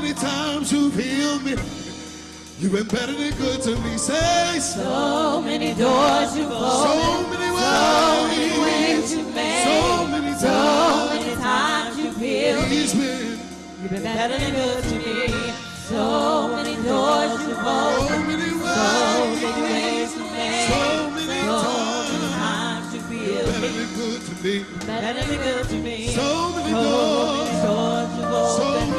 many times you've healed me. You've been better than good to me. Say so. So many doors you've So opened, many so many ways, ways you've made, so many so times. many times you've healed me. Been You've been better than good to me. So many doors you've so opened, many so many ways you've made, so many so times. many you've healed better me. than good to me. Better than good to me. So many So doors, many doors you've so opened, many so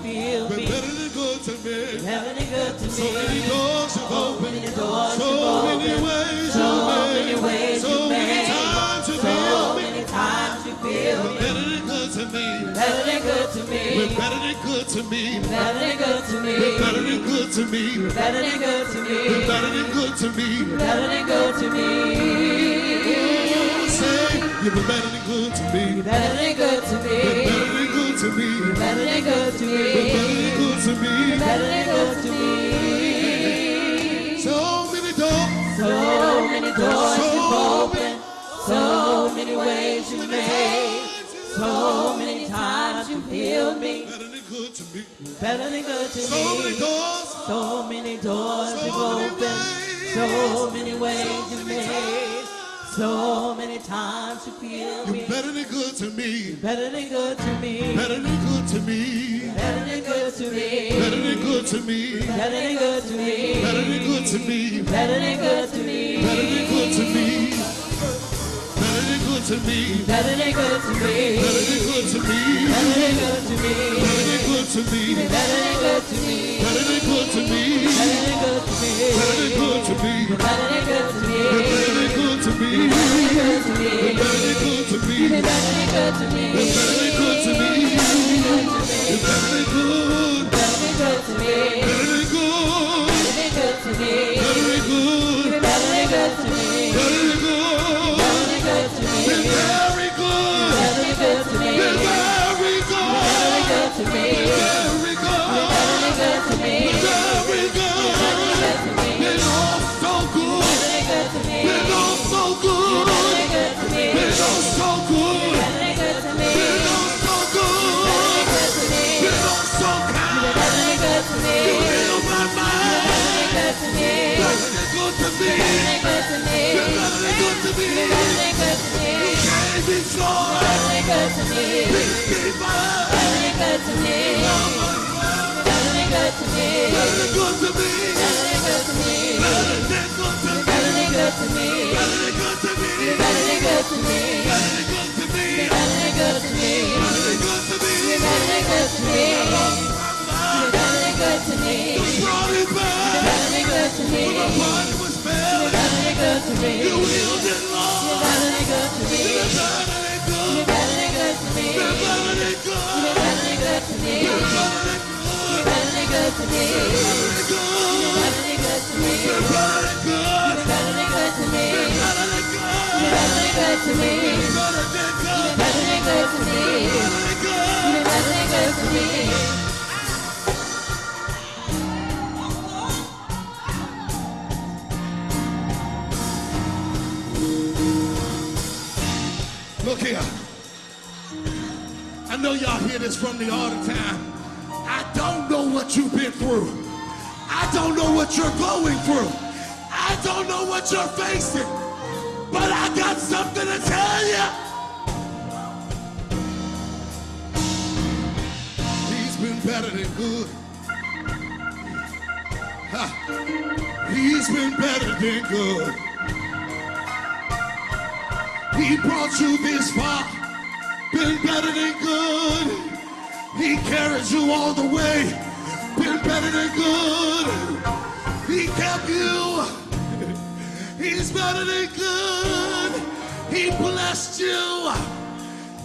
times you've me. better than good to me. Better than good to So many me. doors you've So many doors so many ways so many made, ways so you many made, times so many times you feel me. Better than good to me. Better than good to me. Better than good to me. Better than good to me. Better than good to me. Better than good to me. Better than good to me. Better than good to me. Say you've been better than good to me. Better than good to me. Better than good to me. Better than good to Been better me. than good to me. Better than good to me. So many doors. So many doors you've opened. So many ways you made. So many times you healed me. Better than good to me. Better than good to So many doors. So many doors you've opened. So many ways you many made. So many times you feel You're me. better than good to me. Better than good to me. Better than good to me. Better than good to me. Better than good to me. Better than good to me. Better than good to me. Better than good to me. Better than good to me. Better than good to me. Better than good to me. Better than good to me. Better than good to me. Better than good to me. Better than good to me. Better than good to me. Better than good to me. Better than good to me. Better than good to me. Better than good to me me. You've been very good to me. You've been very good to me. You've been very good to me. Very good. Very good to. Very good. Very good to me. Very good. Very good to me. Very good to Very good to Very good to Very good to me. Me. You've been than good to me. You me. Better than good to me. Good to me. Than good to me. Good to me. Good to me. Good to me. Good to me. Good to me. Good to me. Good to me. Good to me. Good to me. Good to me. Good to me. back. Better than good to me will. You're gonna good to me. You will do more. Good to me. You're gonna good. to me. You're gonna good. to me. You're gonna good to me. You're gonna good to me. You're gonna good. to me. You're gonna good. to me. You're gonna good. to me. You're gonna good to me. Look here. I know y'all hear this from me all the time. I don't know what you've been through. I don't know what you're going through. I don't know what you're facing. But I got something to tell you. He's been better than good. Ha. He's been better than good. He brought you this far, been better than good. He carried you all the way, been better than good. He kept you, he's better than good. He blessed you,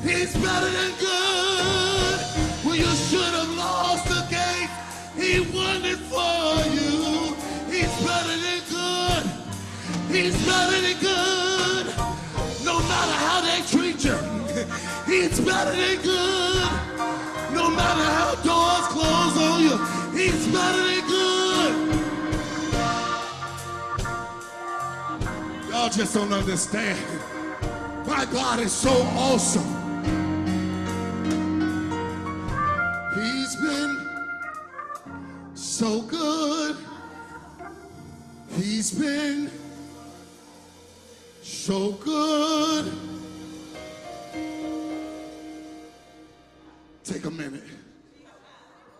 he's better than good. When you should have lost the game, he won it for you. He's better than good. He's better than good. No matter how they treat you, he's better than good. No matter how doors close on you, he's better than good. Y'all just don't understand. My God is so awesome. He's been so good. He's been so good. Take a minute.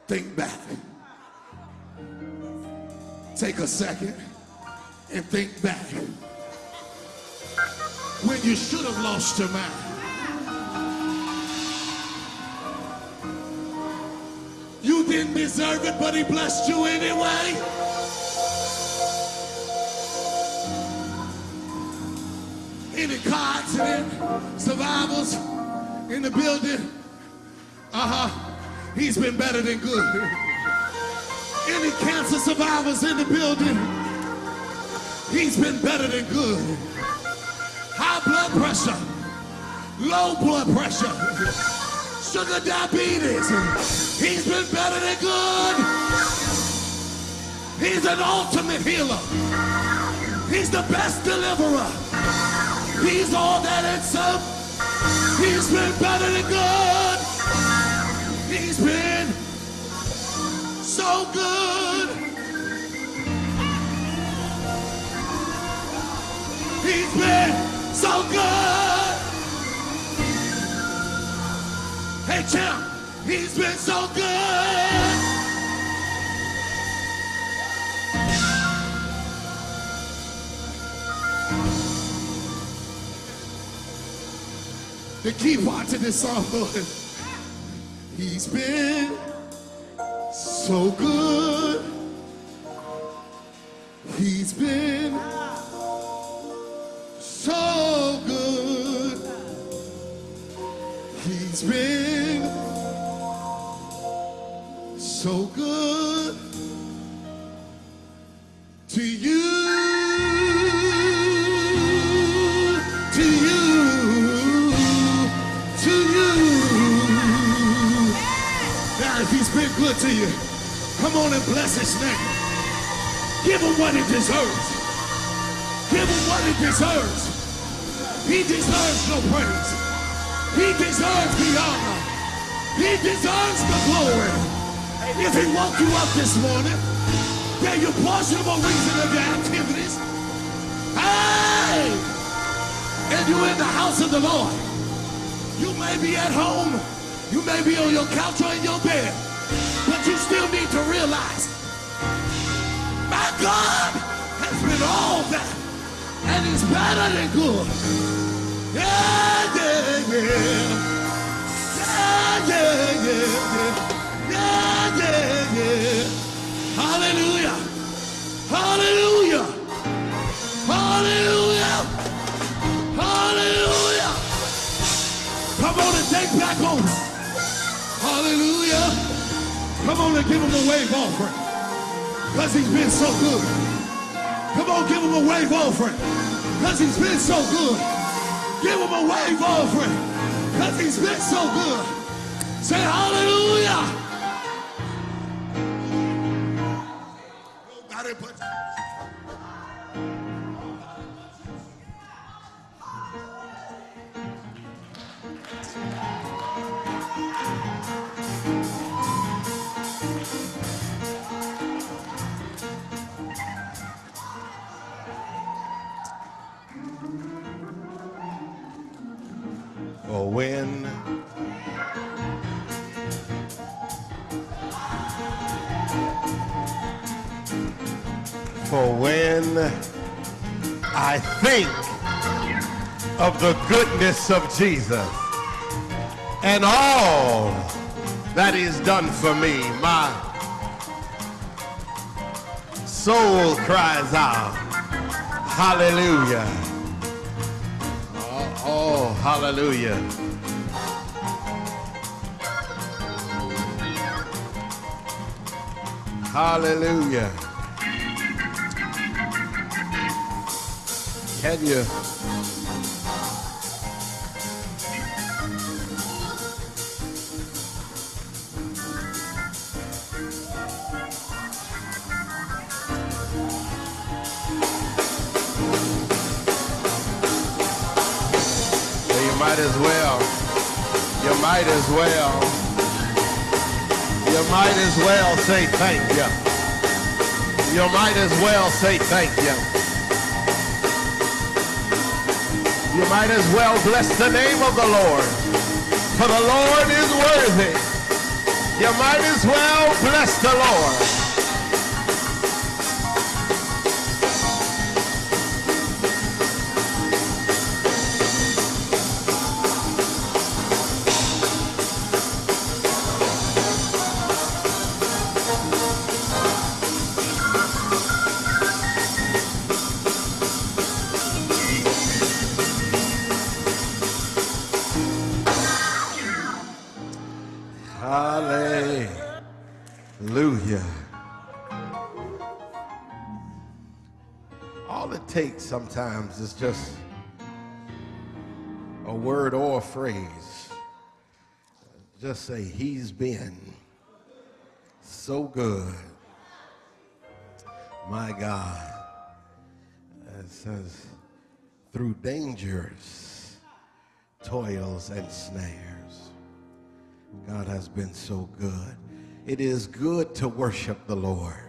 Think back. Take a second and think back. When you should have lost your mind. You didn't deserve it, but he blessed you anyway. Any accident, survivors in the building. Uh-huh. He's been better than good. Any cancer survivors in the building. He's been better than good. High blood pressure, low blood pressure, sugar diabetes. He's been better than good. He's an ultimate healer. He's the best deliverer. He's all that and some. He's been better than good. He's been so good. He's been so good. Hey, champ, he's been so good. The key part to this song. He's been so good. He's been so good. He's been so good good to you, come on and bless his name. Give him what he deserves. Give him what he deserves. He deserves your praise. He deserves the honor. He deserves the glory. If he woke you up this morning, then you're partial reason of your activities. Hey! and you're in the house of the Lord. You may be at home, you may be on your couch or in your bed, you still need to realize my God has been all that, and he's better than good. Yeah, yeah, yeah. Yeah, yeah, yeah, yeah. Yeah, yeah, yeah. Hallelujah. Hallelujah. Hallelujah. Hallelujah. Come on and take back over. Hallelujah. Come on and give him a wave offering. Because he's been so good. Come on, give him a wave offering. Because he's been so good. Give him a wave offering. Because he's been so good. Say hallelujah. Nobody but or when I think of the goodness of Jesus and all that he's done for me, my soul cries out, hallelujah. Oh, oh, hallelujah. Hallelujah. Can you? Might as well. You might as well. You might as well say thank you. You might as well say thank you. You might as well bless the name of the Lord. For the Lord is worthy. You might as well bless the Lord. Takes sometimes is just a word or a phrase. Just say, He's been so good. My God. It says, through dangers, toils, and snares. God has been so good. It is good to worship the Lord.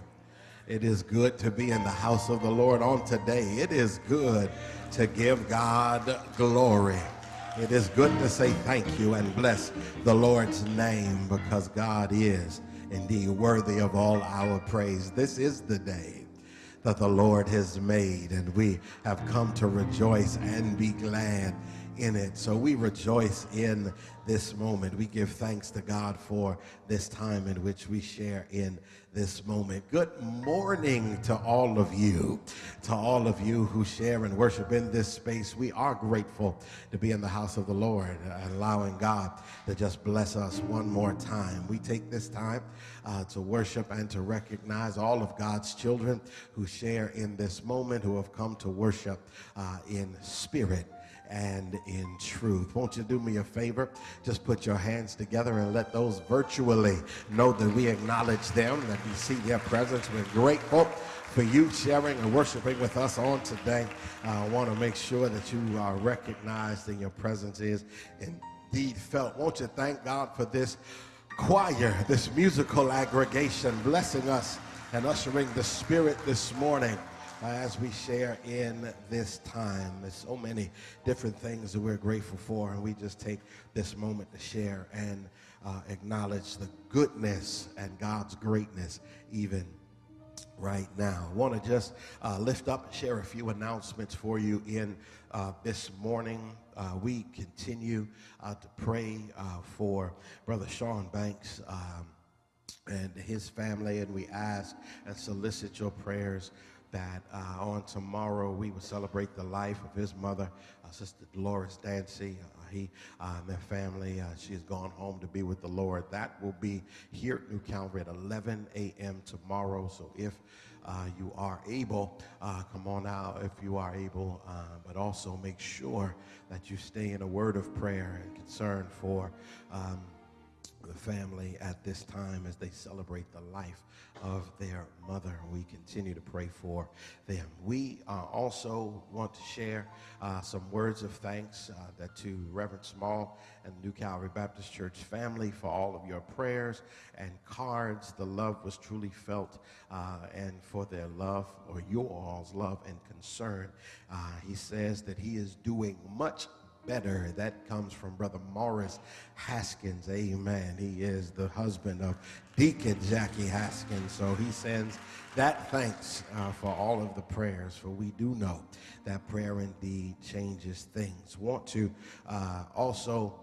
It is good to be in the house of the Lord on today. It is good to give God glory. It is good to say thank you and bless the Lord's name because God is indeed worthy of all our praise. This is the day that the Lord has made, and we have come to rejoice and be glad in it. So we rejoice in this moment. We give thanks to God for this time in which we share in this moment. Good morning to all of you, to all of you who share and worship in this space. We are grateful to be in the house of the Lord, allowing God to just bless us one more time. We take this time uh, to worship and to recognize all of God's children who share in this moment, who have come to worship uh, in spirit and in truth. Won't you do me a favor? Just put your hands together and let those virtually know that we acknowledge them, that we see their presence. We're grateful for you sharing and worshiping with us on today. I want to make sure that you are recognized and your presence is indeed felt. Won't you thank God for this choir, this musical aggregation, blessing us and ushering the Spirit this morning as we share in this time. There's so many different things that we're grateful for, and we just take this moment to share and uh, acknowledge the goodness and God's greatness even right now. I want to just uh, lift up and share a few announcements for you in uh, this morning. Uh, we continue uh, to pray uh, for Brother Sean Banks. Um, and his family, and we ask and solicit your prayers that uh, on tomorrow we will celebrate the life of his mother, uh, Sister Dolores Dancy. Uh, he uh, and their family, uh, she has gone home to be with the Lord. That will be here at New Calvary at 11 a.m. tomorrow. So if uh, you are able, come on out if you are able, but also make sure that you stay in a word of prayer and concern for. Um, the family at this time as they celebrate the life of their mother. We continue to pray for them. We uh, also want to share uh, some words of thanks uh, that to Reverend Small and New Calvary Baptist Church family for all of your prayers and cards. The love was truly felt, uh, and for their love or your all's love and concern. Uh, he says that he is doing much better. That comes from Brother Morris Haskins. Amen. He is the husband of Deacon Jackie Haskins. So he sends that thanks uh, for all of the prayers, for we do know that prayer indeed changes things. Want to uh, also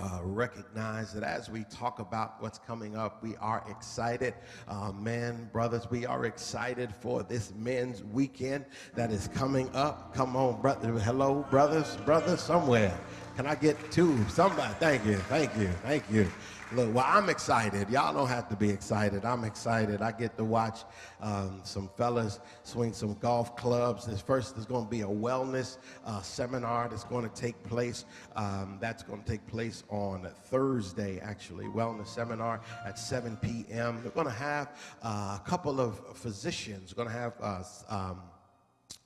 uh, recognize that as we talk about what's coming up, we are excited. Uh, men, brothers, we are excited for this men's weekend that is coming up. Come on, brother. Hello, brothers, brothers, somewhere. Can I get two? Somebody. Thank you, thank you, thank you. Look, well, I'm excited. Y'all don't have to be excited. I'm excited. I get to watch um, some fellas swing some golf clubs. This first, there's going to be a wellness uh, seminar that's going to take place. Um, that's going to take place on Thursday, actually. Wellness seminar at 7 p.m. They're going to have uh, a couple of physicians. Going to have uh, um,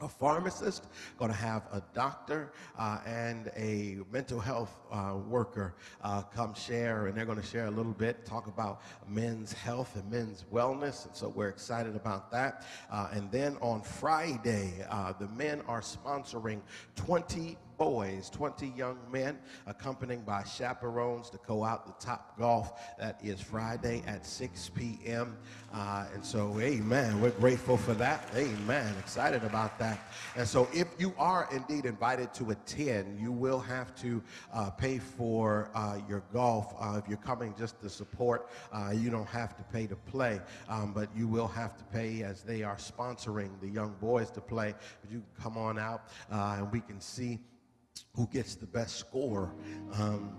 a pharmacist, going to have a doctor uh, and a mental health uh, worker uh, come share, and they're going to share a little bit, talk about men's health and men's wellness, and so we're excited about that. Uh, and then on Friday, uh, the men are sponsoring 20 boys, 20 young men, accompanied by chaperones to go out the top golf. That is Friday at 6 p.m. Uh, and so, amen. We're grateful for that. Amen. Excited about that. And so, if you are indeed invited to attend, you will have to uh, pay for uh, your golf. Uh, if you're coming just to support, uh, you don't have to pay to play, um, but you will have to pay as they are sponsoring the young boys to play. But you come on out uh, and we can see who gets the best score. Um,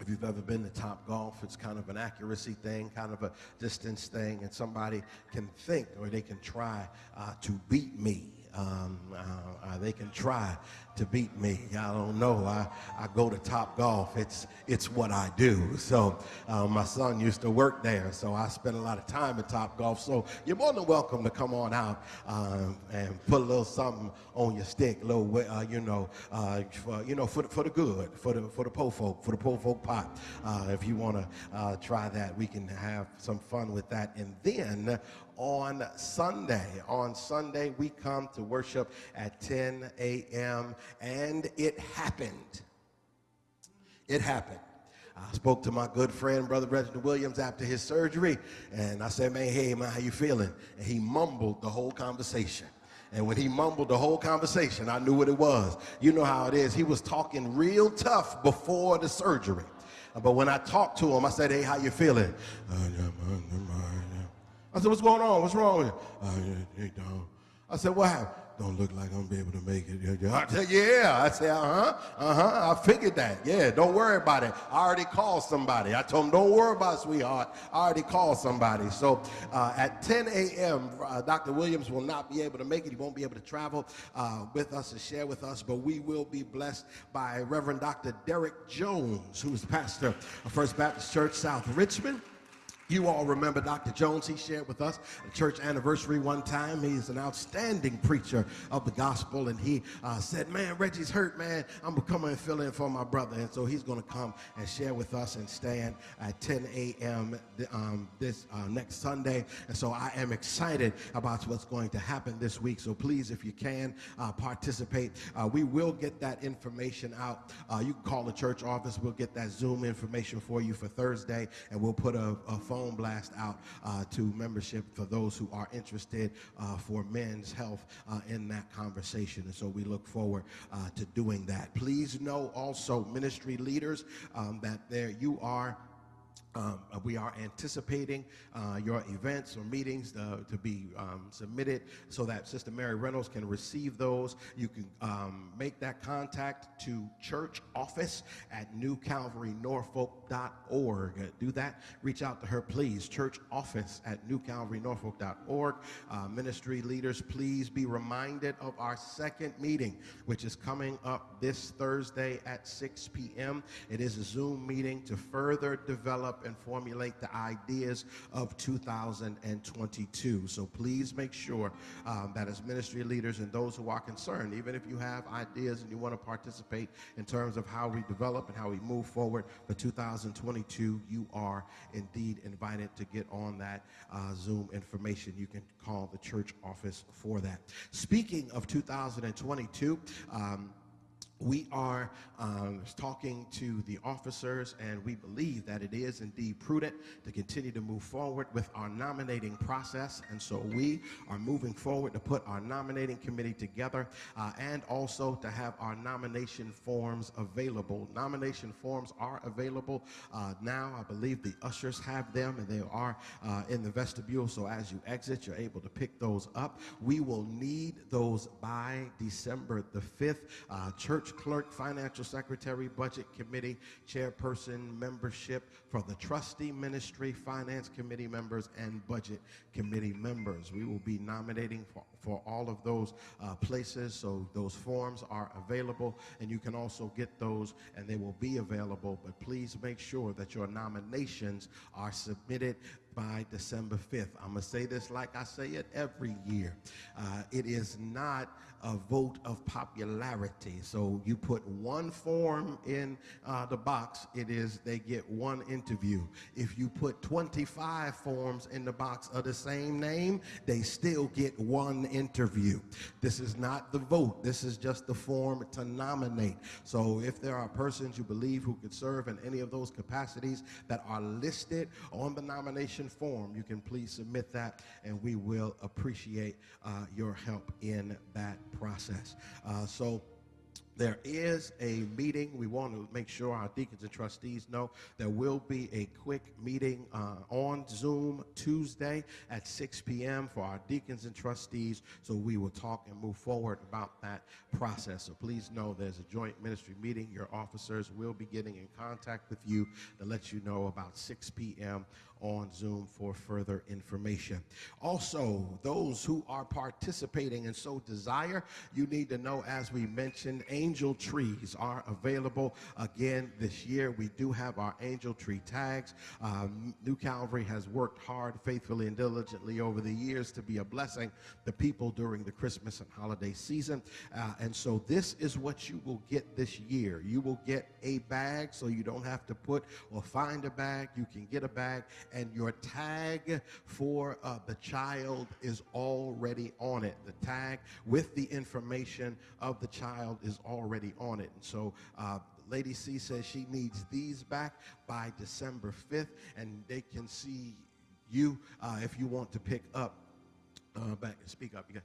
if you've ever been to Top Golf, it's kind of an accuracy thing, kind of a distance thing, and somebody can think or they can try uh, to beat me. Um, uh, uh, they can try to beat me. I don't know. I, I go to Top Golf. It's it's what I do. So uh, my son used to work there, so I spent a lot of time at Top Golf. So you're more than welcome to come on out um, and put a little something on your stick, little uh, you know, uh, for, you know, for the, for the good, for the for the po folk, for the po folk pot. Uh, if you want to try that, we can have some fun with that. And then on Sunday. On Sunday, we come to worship at 10 a.m., and it happened. It happened. I spoke to my good friend, Brother Reginald Williams, after his surgery, and I said, man, hey, man, how you feeling? And he mumbled the whole conversation. And when he mumbled the whole conversation, I knew what it was. You know how it is. He was talking real tough before the surgery. But when I talked to him, I said, hey, how you feeling? Uh, I said, what's going on? What's wrong with you? Don't. I said, what happened? Don't look like I'm gonna be able to make it. I said, yeah. I said, uh-huh, uh-huh. I figured that. Yeah, don't worry about it. I already called somebody. I told him, don't worry about it, sweetheart. I already called somebody. So uh, at 10 a.m., uh, Dr. Williams will not be able to make it. He won't be able to travel uh, with us and share with us, but we will be blessed by Reverend Dr. Derek Jones, who's pastor of First Baptist Church, South Richmond. You all remember Dr. Jones. He shared with us a church anniversary one time. He's an outstanding preacher of the gospel. And he uh, said, Man, Reggie's hurt, man. I'm going to come and fill in for my brother. And so he's going to come and share with us and stand at 10 a.m. Um, this uh, next Sunday. And so I am excited about what's going to happen this week. So please, if you can, uh, participate. Uh, we will get that information out. Uh, you can call the church office. We'll get that Zoom information for you for Thursday. And we'll put a, a phone phone blast out uh, to membership for those who are interested uh, for men's health uh, in that conversation. And so we look forward uh, to doing that. Please know also, ministry leaders, um, that there you are um, uh, we are anticipating uh, your events or meetings uh, to be um, submitted so that Sister Mary Reynolds can receive those. You can um, make that contact to church office at newcalvarynorfolk.org. Do that. Reach out to her, please. Church office at newcalvarynorfolk.org. Uh, ministry leaders, please be reminded of our second meeting, which is coming up this Thursday at 6 p.m. It is a Zoom meeting to further develop and formulate the ideas of 2022. So please make sure um, that as ministry leaders and those who are concerned, even if you have ideas and you want to participate in terms of how we develop and how we move forward for 2022, you are indeed invited to get on that uh, Zoom information. You can call the church office for that. Speaking of 2022, um, we are um, talking to the officers, and we believe that it is indeed prudent to continue to move forward with our nominating process. And so we are moving forward to put our nominating committee together uh, and also to have our nomination forms available. Nomination forms are available uh, now. I believe the ushers have them, and they are uh, in the vestibule. So as you exit, you're able to pick those up. We will need those by December the 5th. Uh, church church clerk, financial secretary, budget committee, chairperson, membership for the trustee ministry, finance committee members, and budget committee members. We will be nominating for, for all of those uh, places, so those forms are available, and you can also get those, and they will be available. But please make sure that your nominations are submitted by December 5th. I'm going to say this like I say it every year. Uh, it is not a vote of popularity. So you put one form in uh, the box, it is they get one interview. If you put 25 forms in the box of the same name, they still get one interview. This is not the vote. This is just the form to nominate. So if there are persons you believe who could serve in any of those capacities that are listed on the nomination form, you can please submit that and we will appreciate uh, your help in that process. Uh, so there is a meeting. We want to make sure our deacons and trustees know there will be a quick meeting uh, on Zoom Tuesday at 6 p.m. for our deacons and trustees. So we will talk and move forward about that process. So please know there's a joint ministry meeting. Your officers will be getting in contact with you to let you know about 6 p.m on Zoom for further information. Also, those who are participating and so desire, you need to know, as we mentioned, angel trees are available again this year. We do have our angel tree tags. Um, New Calvary has worked hard, faithfully, and diligently over the years to be a blessing to people during the Christmas and holiday season. Uh, and so, this is what you will get this year. You will get a bag so you don't have to put or find a bag. You can get a bag and your tag for uh, the child is already on it. The tag with the information of the child is already on it. And so, uh, Lady C says she needs these back by December 5th, and they can see you uh, if you want to pick up. Uh, back speak up. You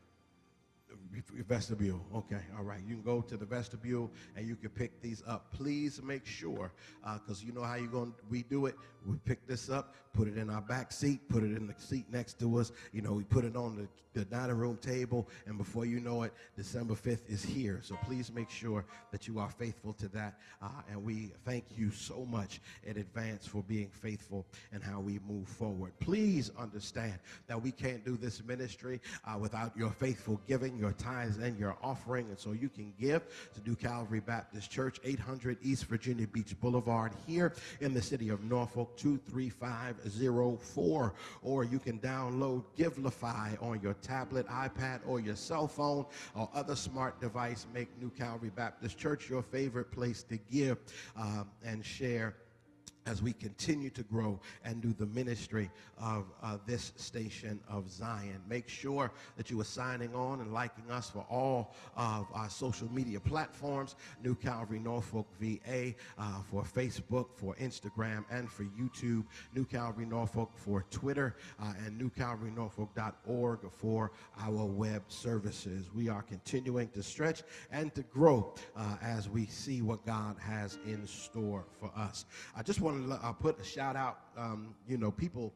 vestibule. Okay, all right. You can go to the vestibule and you can pick these up. Please make sure, because uh, you know how you're going. to, We do it. We pick this up, put it in our back seat, put it in the seat next to us. You know, we put it on the, the dining room table, and before you know it, December 5th is here. So please make sure that you are faithful to that. Uh, and we thank you so much in advance for being faithful and how we move forward. Please understand that we can't do this ministry uh, without your faithful giving your tithes and your offering. And so you can give to New Calvary Baptist Church, 800 East Virginia Beach Boulevard, here in the city of Norfolk, 23504. Or you can download Givelify on your tablet, iPad, or your cell phone or other smart device. Make New Calvary Baptist Church your favorite place to give um, and share as we continue to grow and do the ministry of uh, this station of Zion. Make sure that you are signing on and liking us for all of our social media platforms, New Calvary Norfolk VA uh, for Facebook, for Instagram, and for YouTube, New Calvary Norfolk for Twitter, uh, and newcalvarynorfolk.org for our web services. We are continuing to stretch and to grow uh, as we see what God has in store for us. I just want to uh, put a shout out. Um, you know, people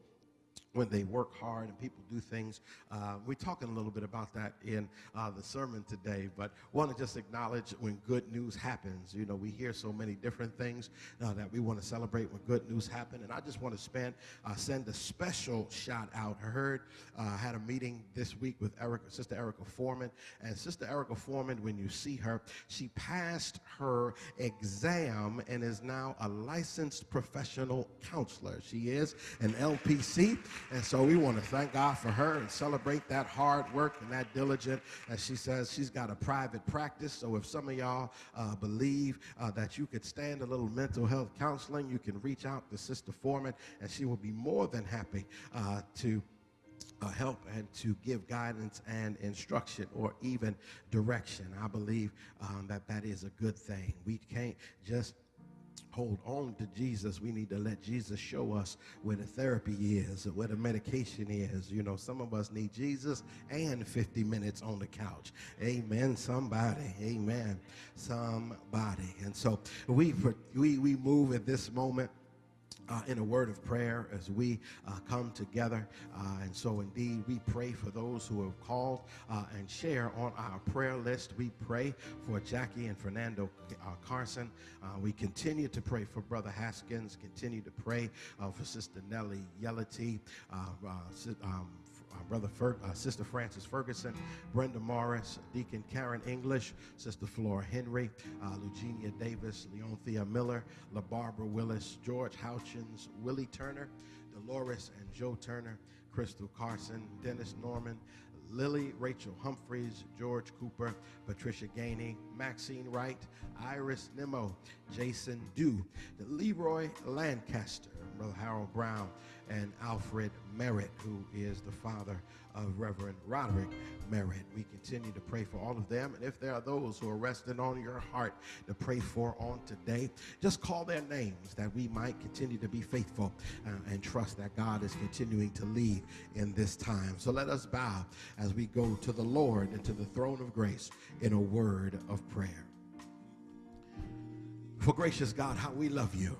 when they work hard and people do things. Uh, we're talking a little bit about that in uh, the sermon today, but want to just acknowledge when good news happens. You know, we hear so many different things uh, that we want to celebrate when good news happen, and I just want to spend uh, send a special shout out. I heard I uh, had a meeting this week with Erica, Sister Erica Foreman, and Sister Erica Foreman. When you see her, she passed her exam and is now a licensed professional counselor. She is an LPC. And so we want to thank God for her and celebrate that hard work and that diligent. As she says, she's got a private practice. So if some of y'all uh, believe uh, that you could stand a little mental health counseling, you can reach out to Sister Foreman, and she will be more than happy uh, to. Uh, help and to give guidance and instruction or even direction. I believe um, that that is a good thing. We can't just hold on to Jesus, we need to let Jesus show us where the therapy is, where the medication is. You know, some of us need Jesus and 50 minutes on the couch. Amen. Somebody. Amen. Somebody. And so we we we move at this moment uh, in a word of prayer as we uh, come together. Uh, and so, indeed, we pray for those who have called uh, and share on our prayer list. We pray for Jackie and Fernando uh, Carson. Uh, we continue to pray for Brother Haskins, continue to pray for Sister Nellie Yellity, um, Brother Fer uh, Sister Frances Ferguson, Brenda Morris, Deacon Karen English, Sister Flora Henry, uh, Eugenia Davis, Leonthea Miller, LaBarbara Willis, George Houchins, Willie Turner, Dolores and Joe Turner, Crystal Carson, Dennis Norman, Lily Rachel Humphreys, George Cooper, Patricia Gainey, Maxine Wright, Iris Nemo, Jason Dew, Leroy Lancaster, Brother Harold Brown, and Alfred Merritt, who is the father of Reverend Roderick Merritt. We continue to pray for all of them. And if there are those who are resting on your heart to pray for on today, just call their names that we might continue to be faithful uh, and trust that God is continuing to lead in this time. So let us bow as we go to the Lord and to the throne of grace in a word of prayer. For gracious God, how we love you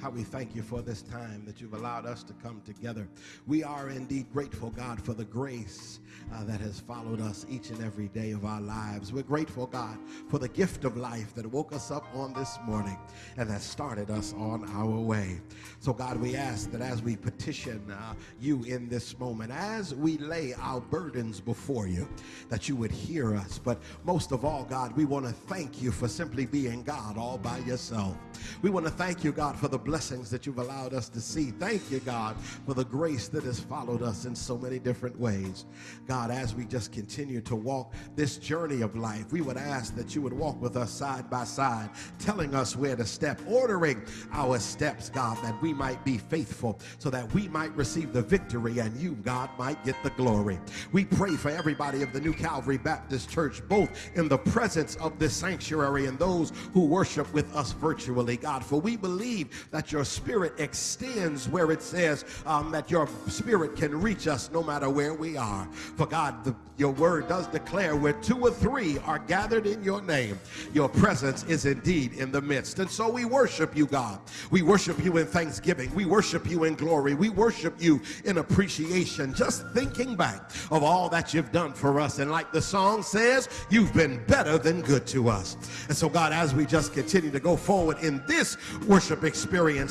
how we thank you for this time that you've allowed us to come together. We are indeed grateful, God, for the grace uh, that has followed us each and every day of our lives. We're grateful, God, for the gift of life that woke us up on this morning and that started us on our way. So, God, we ask that as we petition uh, you in this moment, as we lay our burdens before you, that you would hear us. But most of all, God, we want to thank you for simply being God all by yourself. We want to thank you, God, for the blessings that you've allowed us to see. Thank you, God, for the grace that has followed us in so many different ways. God, as we just continue to walk this journey of life, we would ask that you would walk with us side by side, telling us where to step, ordering our steps, God, that we might be faithful, so that we might receive the victory and you, God, might get the glory. We pray for everybody of the New Calvary Baptist Church, both in the presence of this sanctuary and those who worship with us virtually, God, for we believe that your spirit extends where it says um, that your spirit can reach us no matter where we are. For God, the, your word does declare where two or three are gathered in your name, your presence is indeed in the midst. And so we worship you, God. We worship you in thanksgiving. We worship you in glory. We worship you in appreciation. Just thinking back of all that you've done for us. And like the song says, you've been better than good to us. And so, God, as we just continue to go forward in this worship experience,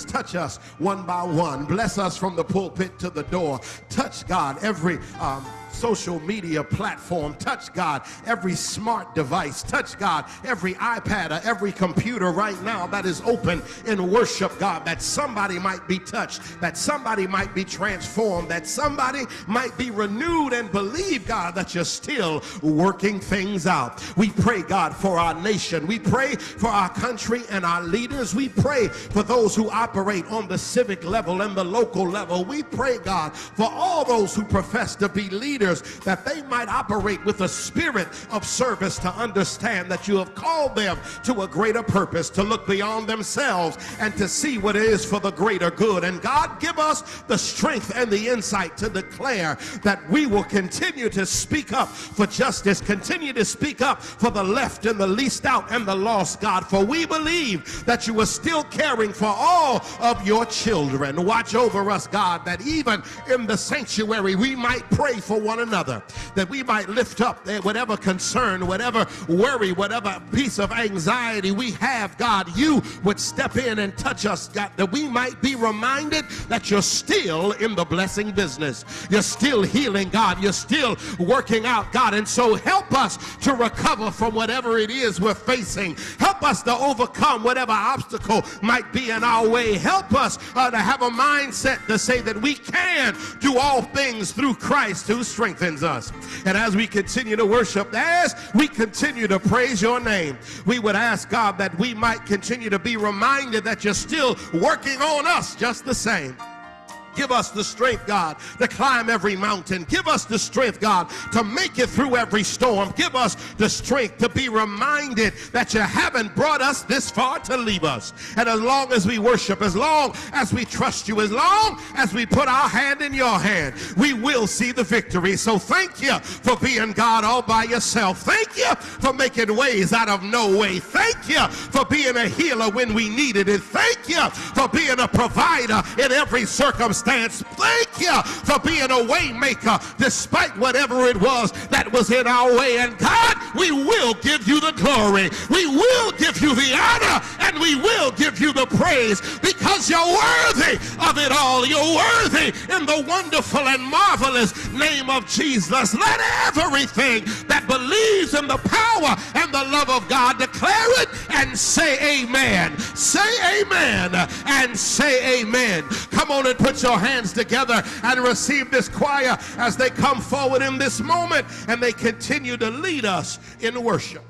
touch us one by one. Bless us from the pulpit to the door. Touch, God, every um, social media platform. Touch, God, every smart device. Touch, God, every iPad or every computer right now that is open in worship, God, that somebody might be touched, that somebody might be transformed, that somebody might be renewed and believe, God, that you're still working things out. We pray, God, for our nation. We pray for our country and our leaders. We pray for those who operate on the civic level and the local level. We pray, God, for all those who profess to be leaders that they might operate with a spirit of service to understand that you have called them to a greater purpose, to look beyond themselves and to see what it is for the greater good. And God, give us the strength and the insight to declare that we will continue to speak up for justice, continue to speak up for the left and the least out and the lost, God. For we believe that you are still caring for all of your children. Watch over us, God, that even in the sanctuary we might pray for one another, that we might lift up whatever concern, whatever worry, whatever piece of anxiety we have, God, you would step in and touch us, God, that we might be reminded that you're still in the blessing business. You're still healing, God. You're still working out, God. And so help us to recover from whatever it is we're facing. Help us to overcome whatever obstacle might be in our way. Help us uh, to have a mindset to say that we can do all things through Christ who strengthens us. And as we continue to worship, as we continue to praise your name, we would ask God that we might continue to be reminded that you're still working on us just the same. Give us the strength, God, to climb every mountain. Give us the strength, God, to make it through every storm. Give us the strength to be reminded that you haven't brought us this far to leave us. And as long as we worship, as long as we trust you, as long as we put our hand in your hand, we will see the victory. So thank you for being God all by yourself. Thank you for making ways out of no way. Thank you for being a healer when we needed it. Thank you for being a provider in every circumstance circumstance. Thank you for being a waymaker despite whatever it was that was in our way. And God, we will give you the glory. We will give you the honor and we will give you the praise because you're worthy of it all. You're worthy in the wonderful and marvelous name of Jesus. Let everything that believes in the power and the love of God declare it and say amen. Say amen and say amen. Come on and put your your hands together and receive this choir as they come forward in this moment and they continue to lead us in worship.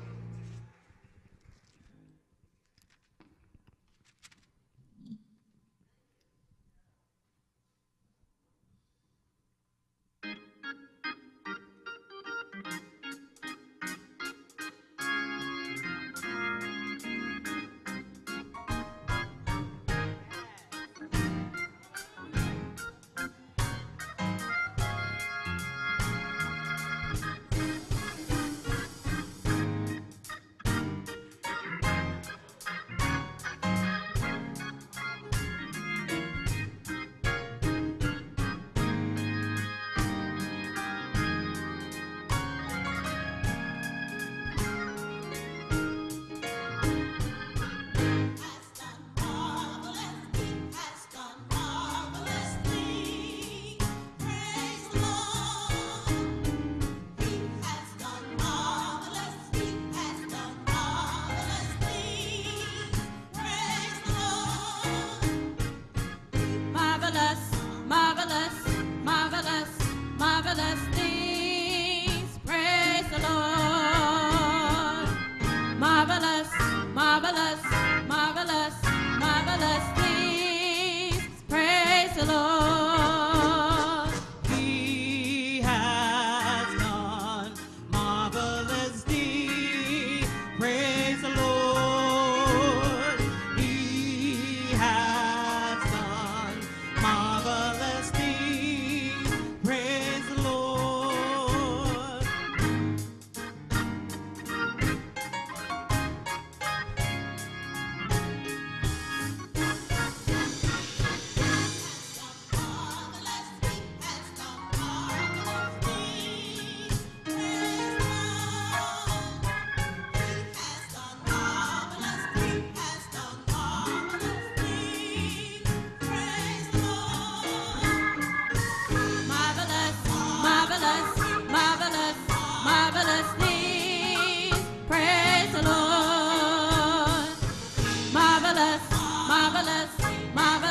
marvelous, marvelous, marvelous.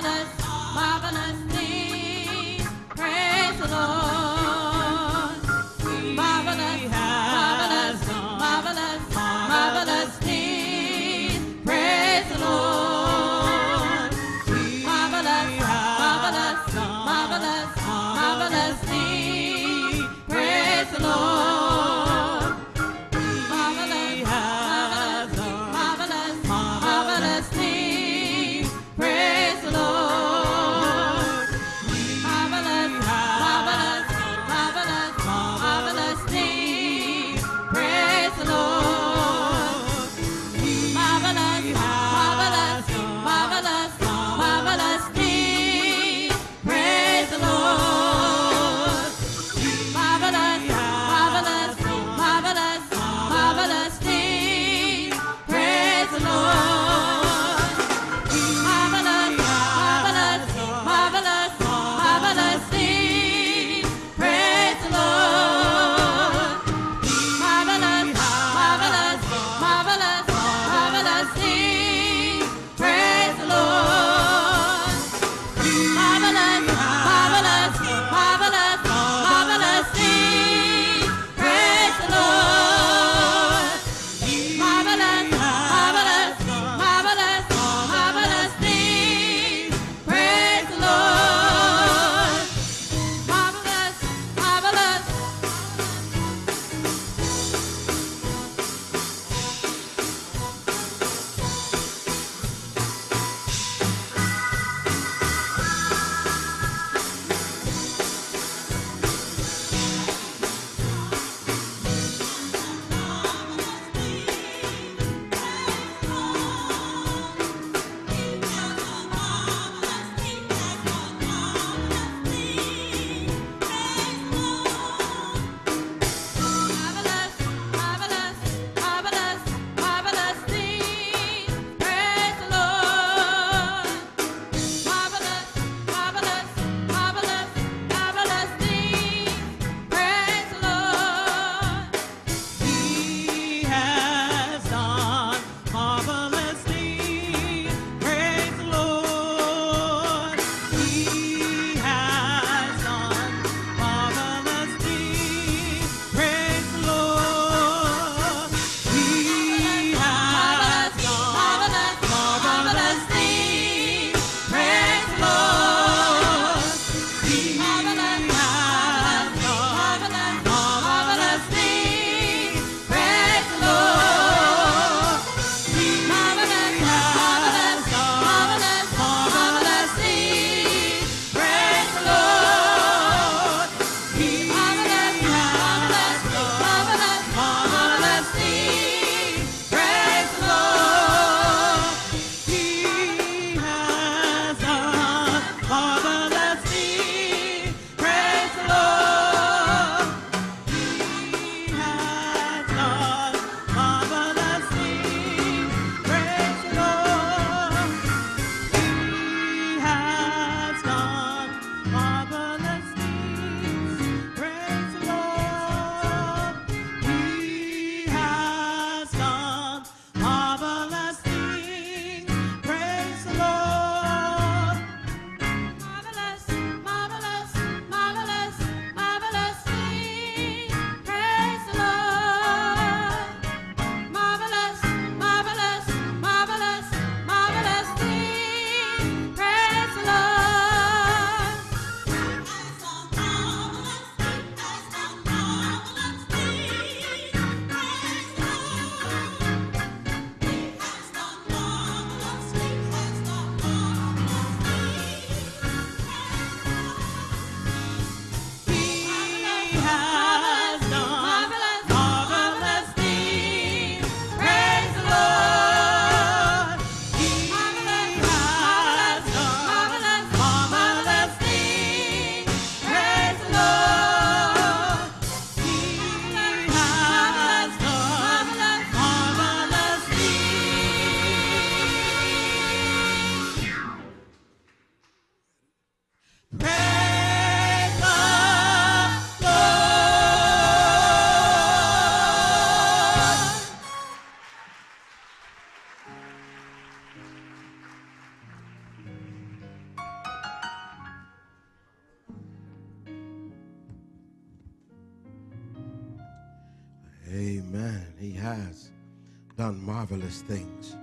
Things.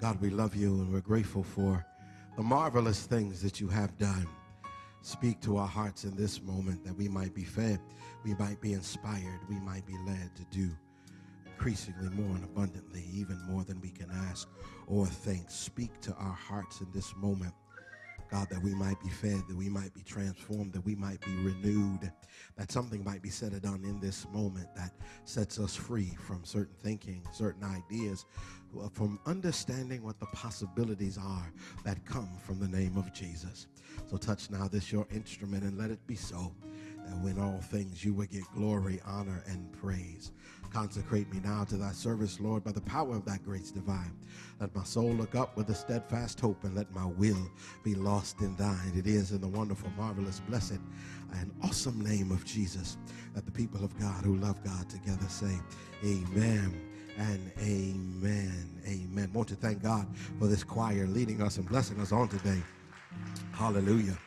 God, we love you and we're grateful for the marvelous things that you have done. Speak to our hearts in this moment that we might be fed, we might be inspired, we might be led to do increasingly more and abundantly, even more than we can ask or think. Speak to our hearts in this moment. God, that we might be fed, that we might be transformed, that we might be renewed, that something might be said or done in this moment that sets us free from certain thinking, certain ideas, uh, from understanding what the possibilities are that come from the name of Jesus. So touch now this your instrument and let it be so that when all things you will get glory, honor, and praise. Consecrate me now to thy service, Lord, by the power of thy grace divine. Let my soul look up with a steadfast hope, and let my will be lost in thine. It is in the wonderful, marvelous, blessed, and awesome name of Jesus that the people of God who love God together say, Amen and amen. Amen. Want to thank God for this choir leading us and blessing us on today. Hallelujah.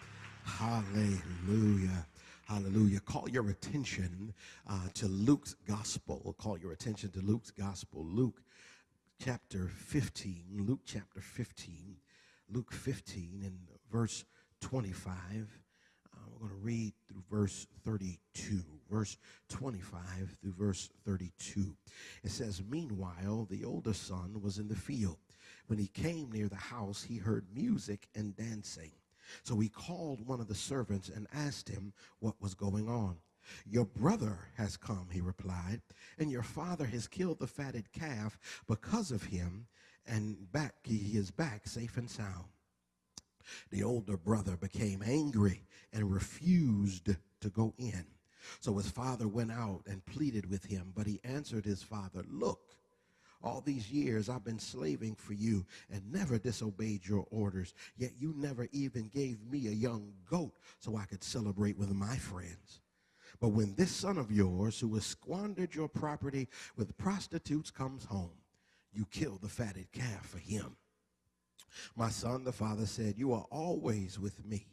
Hallelujah. Hallelujah. Call your attention uh, to Luke's gospel. Call your attention to Luke's gospel. Luke chapter 15. Luke chapter 15. Luke 15 and verse 25. Uh, we're going to read through verse 32. Verse 25 through verse 32. It says, Meanwhile, the older son was in the field. When he came near the house, he heard music and dancing. So he called one of the servants and asked him what was going on. Your brother has come, he replied, and your father has killed the fatted calf because of him, and back he is back safe and sound. The older brother became angry and refused to go in. So his father went out and pleaded with him, but he answered his father, Look, all these years I've been slaving for you and never disobeyed your orders, yet you never even gave me a young goat so I could celebrate with my friends. But when this son of yours, who has squandered your property with prostitutes, comes home, you kill the fatted calf for him. My son, the father said, You are always with me,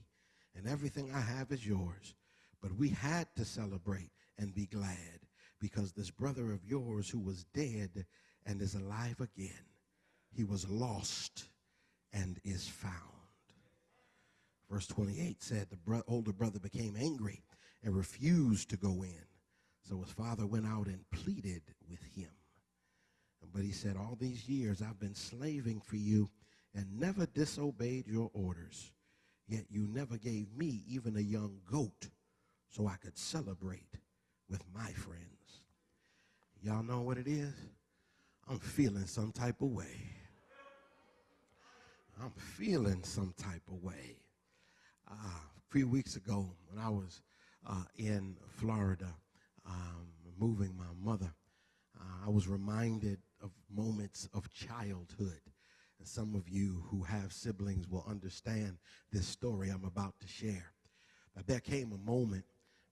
and everything I have is yours. But we had to celebrate and be glad because this brother of yours who was dead and is alive again. He was lost and is found. Verse 28 said the bro- older brother became angry and refused to go in. So his father went out and pleaded with him. But he said, All these years I've been slaving for you and never disobeyed your orders. Yet you never gave me even a young goat so I could celebrate with my friends. Y'all know what it is? I'm feeling some type of way. I'm feeling some type of way. Uh, a few weeks ago, when I was uh, in Florida, um, moving my mother, uh, I was reminded of moments of childhood. And some of you who have siblings will understand this story I'm about to share. But there came a moment,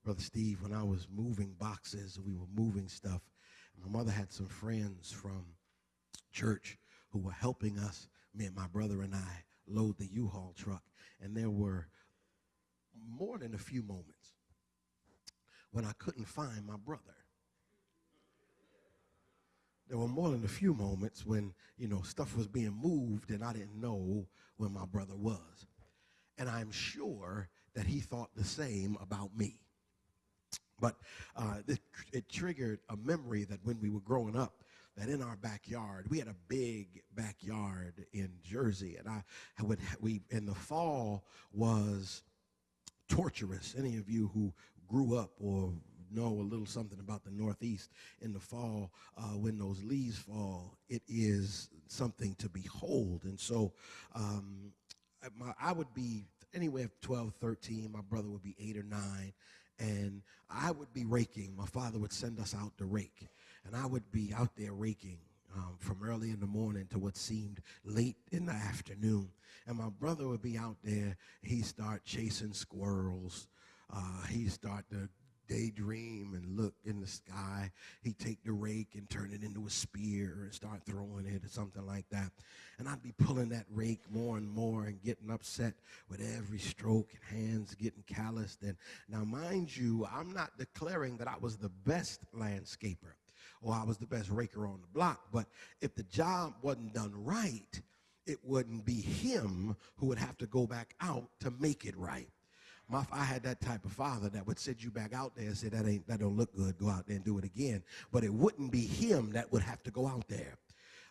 Brother Steve, when I was moving boxes, we were moving stuff, my mother had some friends from church who were helping us, me and my brother and I, load the U-Haul truck. And there were more than a few moments when I couldn't find my brother. There were more than a few moments when, you know, stuff was being moved and I didn't know where my brother was. And I'm sure that he thought the same about me. But uh, it, it triggered a memory that when we were growing up, that in our backyard, we had a big backyard in Jersey, and I, would we in the fall was torturous. Any of you who grew up or know a little something about the Northeast in the fall, uh, when those leaves fall, it is something to behold. And so um, my, I would be anywhere 12, 13. My brother would be eight or nine and I would be raking. My father would send us out to rake, and I would be out there raking um, from early in the morning to what seemed late in the afternoon. And my brother would be out there. He'd start chasing squirrels. Uh, he'd start to daydream and look in the sky. He'd take the rake and turn it into a spear and start throwing it or something like that. And I'd be pulling that rake more and more and getting upset with every stroke and hands getting calloused. And now, mind you, I'm not declaring that I was the best landscaper or I was the best raker on the block. But if the job wasn't done right, it wouldn't be him who would have to go back out to make it right. My, I had that type of father that would send you back out there and say that ain't that don't look good. Go out there and do it again. But it wouldn't be him that would have to go out there.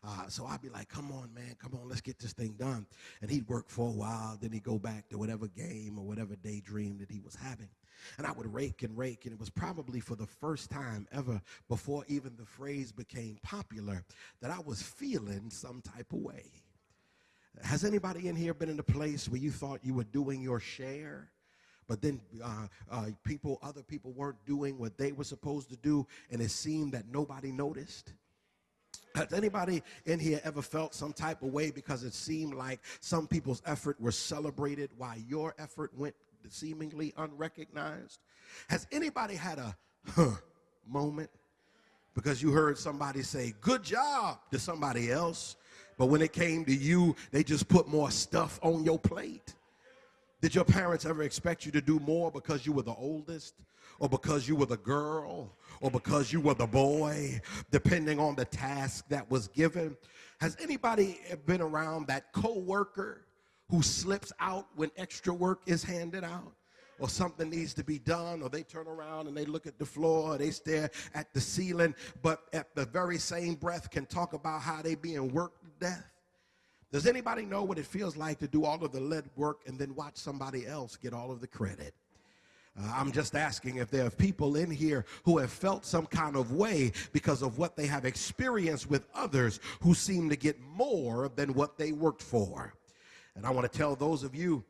Uh, so I'd be like, come on, man, come on, let's get this thing done. And he'd work for a while, then he'd go back to whatever game or whatever daydream that he was having. And I would rake and rake, and it was probably for the first time ever before even the phrase became popular that I was feeling some type of way. Has anybody in here been in a place where you thought you were doing your share? But then uh, uh, people, other people weren't doing what they were supposed to do, and it seemed that nobody noticed. Has anybody in here ever felt some type of way because it seemed like some people's effort was celebrated while your effort went seemingly unrecognized? Has anybody had a huh moment because you heard somebody say, good job to somebody else, but when it came to you, they just put more stuff on your plate? Did your parents ever expect you to do more because you were the oldest? Or because you were the girl? Or because you were the boy? Depending on the task that was given. Has anybody been around that coworker who slips out when extra work is handed out? or something needs to be done, or they turn around and they look at the floor, or they stare at the ceiling, but at the very same breath can talk about how they being worked to death. Does anybody know what it feels like to do all of the lead work and then watch somebody else get all of the credit? Uh, I'm just asking if there are people in here who have felt some kind of way because of what they have experienced with others who seem to get more than what they worked for. And I want to tell those of you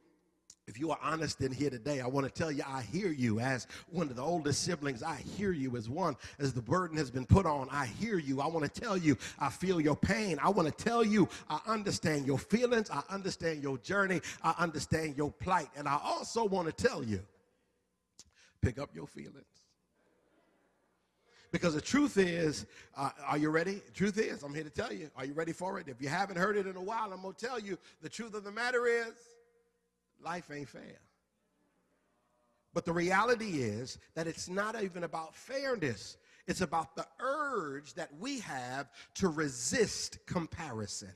if you are honest in here today, I want to tell you, I hear you as one of the oldest siblings. I hear you as one, as the burden has been put on. I hear you. I want to tell you, I feel your pain. I want to tell you, I understand your feelings. I understand your journey. I understand your plight. And I also want to tell you, pick up your feelings. Because the truth is, uh, are you ready? Truth is, I'm here to tell you, are you ready for it? If you haven't heard it in a while, I'm going to tell you, the truth of the matter is, life ain't fair. But the reality is that it's not even about fairness. It's about the urge that we have to resist comparison.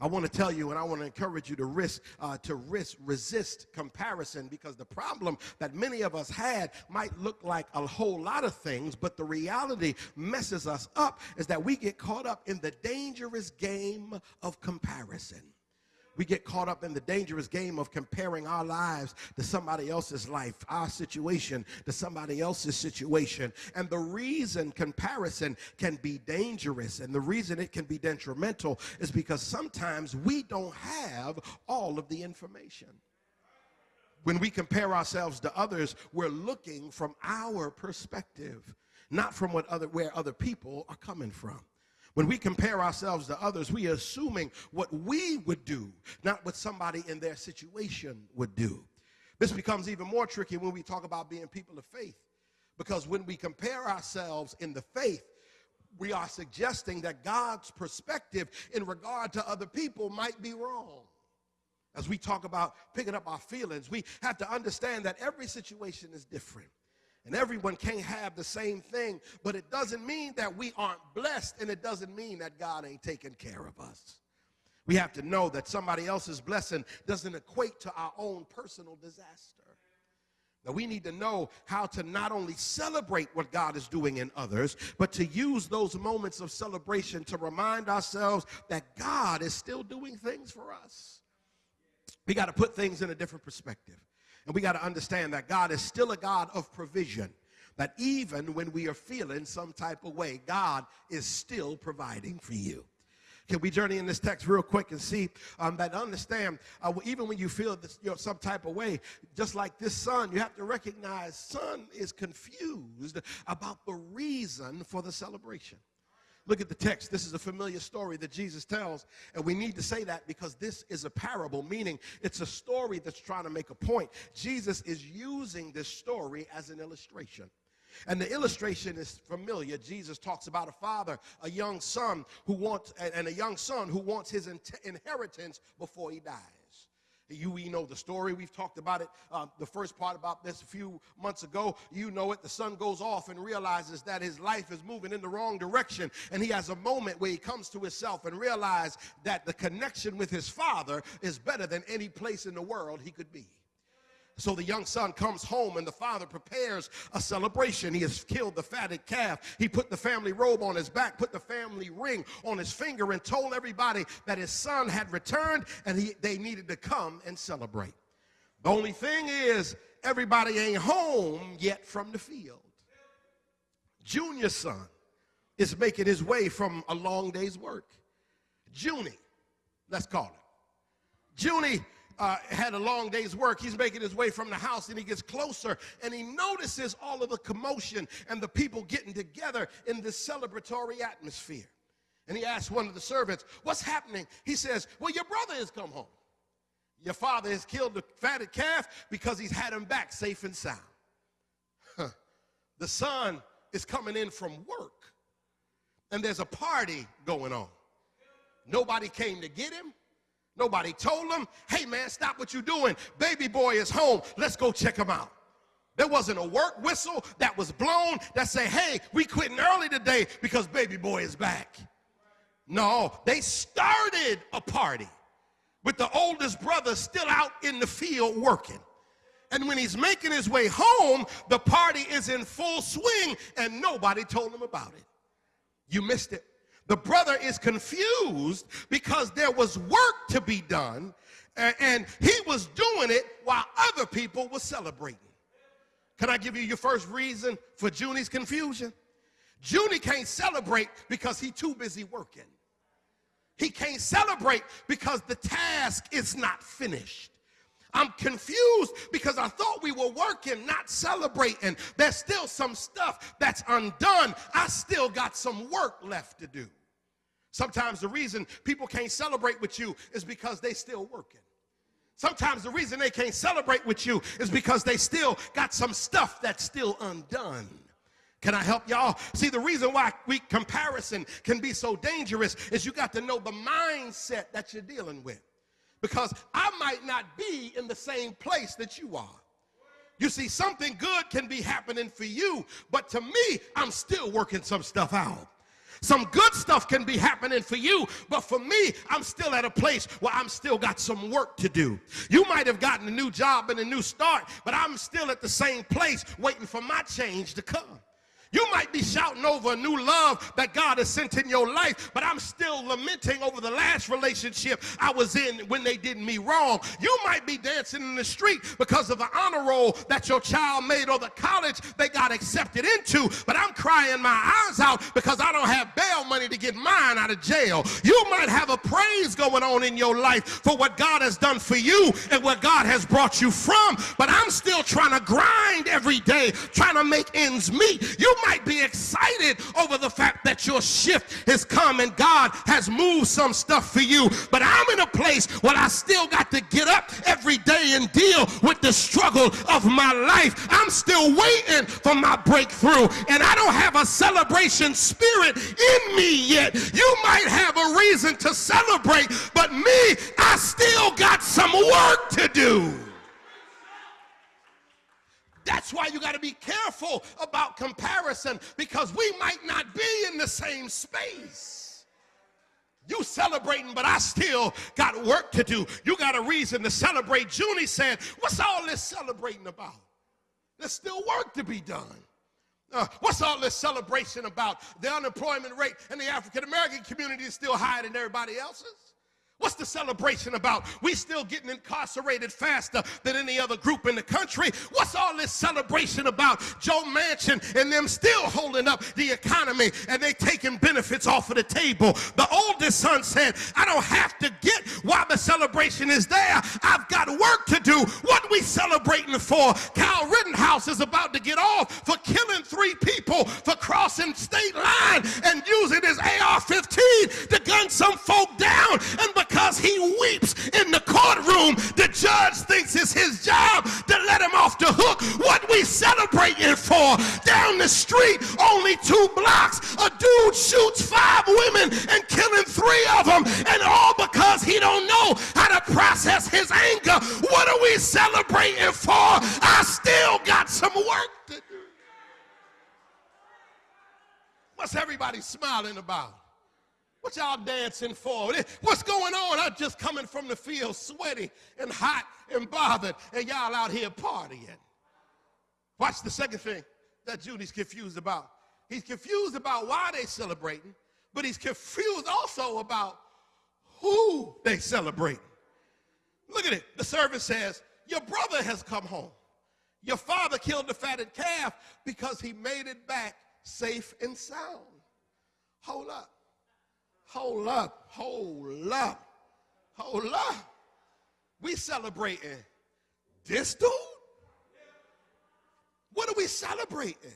I want to tell you and I want to encourage you to risk uh, to risk resist comparison because the problem that many of us had might look like a whole lot of things, but the reality messes us up is that we get caught up in the dangerous game of comparison we get caught up in the dangerous game of comparing our lives to somebody else's life, our situation to somebody else's situation. And the reason comparison can be dangerous and the reason it can be detrimental is because sometimes we don't have all of the information. When we compare ourselves to others, we're looking from our perspective, not from what other, where other people are coming from. When we compare ourselves to others, we are assuming what we would do, not what somebody in their situation would do. This becomes even more tricky when we talk about being people of faith, because when we compare ourselves in the faith, we are suggesting that God's perspective in regard to other people might be wrong. As we talk about picking up our feelings, we have to understand that every situation is different. And everyone can't have the same thing, but it doesn't mean that we aren't blessed, and it doesn't mean that God ain't taking care of us. We have to know that somebody else's blessing doesn't equate to our own personal disaster. Now, we need to know how to not only celebrate what God is doing in others, but to use those moments of celebration to remind ourselves that God is still doing things for us. We got to put things in a different perspective. And we got to understand that God is still a God of provision. That even when we are feeling some type of way, God is still providing for you. Can we journey in this text real quick and see um, that understand uh, even when you feel this, you know, some type of way, just like this son, you have to recognize son is confused about the reason for the celebration. Look at the text. This is a familiar story that Jesus tells. And we need to say that because this is a parable, meaning it's a story that's trying to make a point. Jesus is using this story as an illustration. And the illustration is familiar. Jesus talks about a father, a young son who wants, and a young son who wants his inheritance before he dies. You, we know the story. We've talked about it, uh, the first part about this a few months ago. You know it. The son goes off and realizes that his life is moving in the wrong direction. And he has a moment where he comes to himself and realizes that the connection with his father is better than any place in the world he could be. So the young son comes home and the father prepares a celebration. He has killed the fatted calf. He put the family robe on his back, put the family ring on his finger, and told everybody that his son had returned and he, they needed to come and celebrate. The only thing is, everybody ain't home yet from the field. Junior son is making his way from a long day's work. Junie, let's call it. Junie uh, had a long day's work. He's making his way from the house and he gets closer and he notices all of the commotion and the people getting together in this celebratory atmosphere. And he asks one of the servants, What's happening? He says, Well, your brother has come home. Your father has killed the fatted calf because he's had him back safe and sound. Huh. The son is coming in from work and there's a party going on. Nobody came to get him. Nobody told them, hey man, stop what you're doing. Baby boy is home. Let's go check him out. There wasn't a work whistle that was blown that say, hey, we quitting early today because baby boy is back. No, they started a party with the oldest brother still out in the field working. And when he's making his way home, the party is in full swing and nobody told him about it. You missed it. The brother is confused because there was work to be done and he was doing it while other people were celebrating. Can I give you your first reason for Junie's confusion? Junie can't celebrate because he's too busy working. He can't celebrate because the task is not finished. I'm confused because I thought we were working, not celebrating. There's still some stuff that's undone. I still got some work left to do. Sometimes the reason people can't celebrate with you is because they still working. Sometimes the reason they can't celebrate with you is because they still got some stuff that's still undone. Can I help y'all? See, the reason why we comparison can be so dangerous is you got to know the mindset that you're dealing with because I might not be in the same place that you are. You see, something good can be happening for you, but to me, I'm still working some stuff out. Some good stuff can be happening for you, but for me, I'm still at a place where I'm still got some work to do. You might have gotten a new job and a new start, but I'm still at the same place waiting for my change to come. You might be shouting over a new love that God has sent in your life, but I'm still lamenting over the last relationship I was in when they did me wrong. You might be dancing in the street because of the honor roll that your child made or the college they got accepted into, but I'm crying my eyes out because I don't have bail money to get mine out of jail. You might have a praise going on in your life for what God has done for you and where God has brought you from, but I'm still trying to grind every day, trying to make ends meet. You might be excited over the fact that your shift has come and God has moved some stuff for you. But I'm in a place where I still got to get up every day and deal with the struggle of my life. I'm still waiting for my breakthrough, and I don't have a celebration spirit in me yet. You might have a reason to celebrate, but me, I still got some work to do. That's why you got to be careful about comparison because we might not be in the same space. You celebrating, but I still got work to do. You got a reason to celebrate. Junie said, What's all this celebrating about? There's still work to be done. Uh, what's all this celebration about? The unemployment rate in the African American community is still higher than everybody else's. What's the celebration about? We still getting incarcerated faster than any other group in the country. What's all this celebration about? Joe Manchin and them still holding up the economy and they taking benefits off of the table. The oldest son said, I don't have to get why the celebration is there. I've got work to do. What we celebrating for? Kyle Rittenhouse is about to get off for killing three people for crossing state line and using his AR-15 to gun some folk down. And he weeps in the courtroom, the judge thinks it's his job to let him off the hook. What we celebrating for? Down the street, only two blocks, a dude shoots five women and killing three of them, and all because he don't know how to process his anger. What are we celebrating for? I still got some work to do. What's everybody smiling about? What y'all dancing for? What's going on? I'm just coming from the field sweaty and hot and bothered, and y'all out here partying. Watch the second thing that Junie's confused about. He's confused about why they celebrating, but he's confused also about who they celebrating. Look at it. The servant says, Your brother has come home. Your father killed the fatted calf because he made it back safe and sound. Hold up. Hold up, hold up, hold up. We celebrating this dude? What are we celebrating?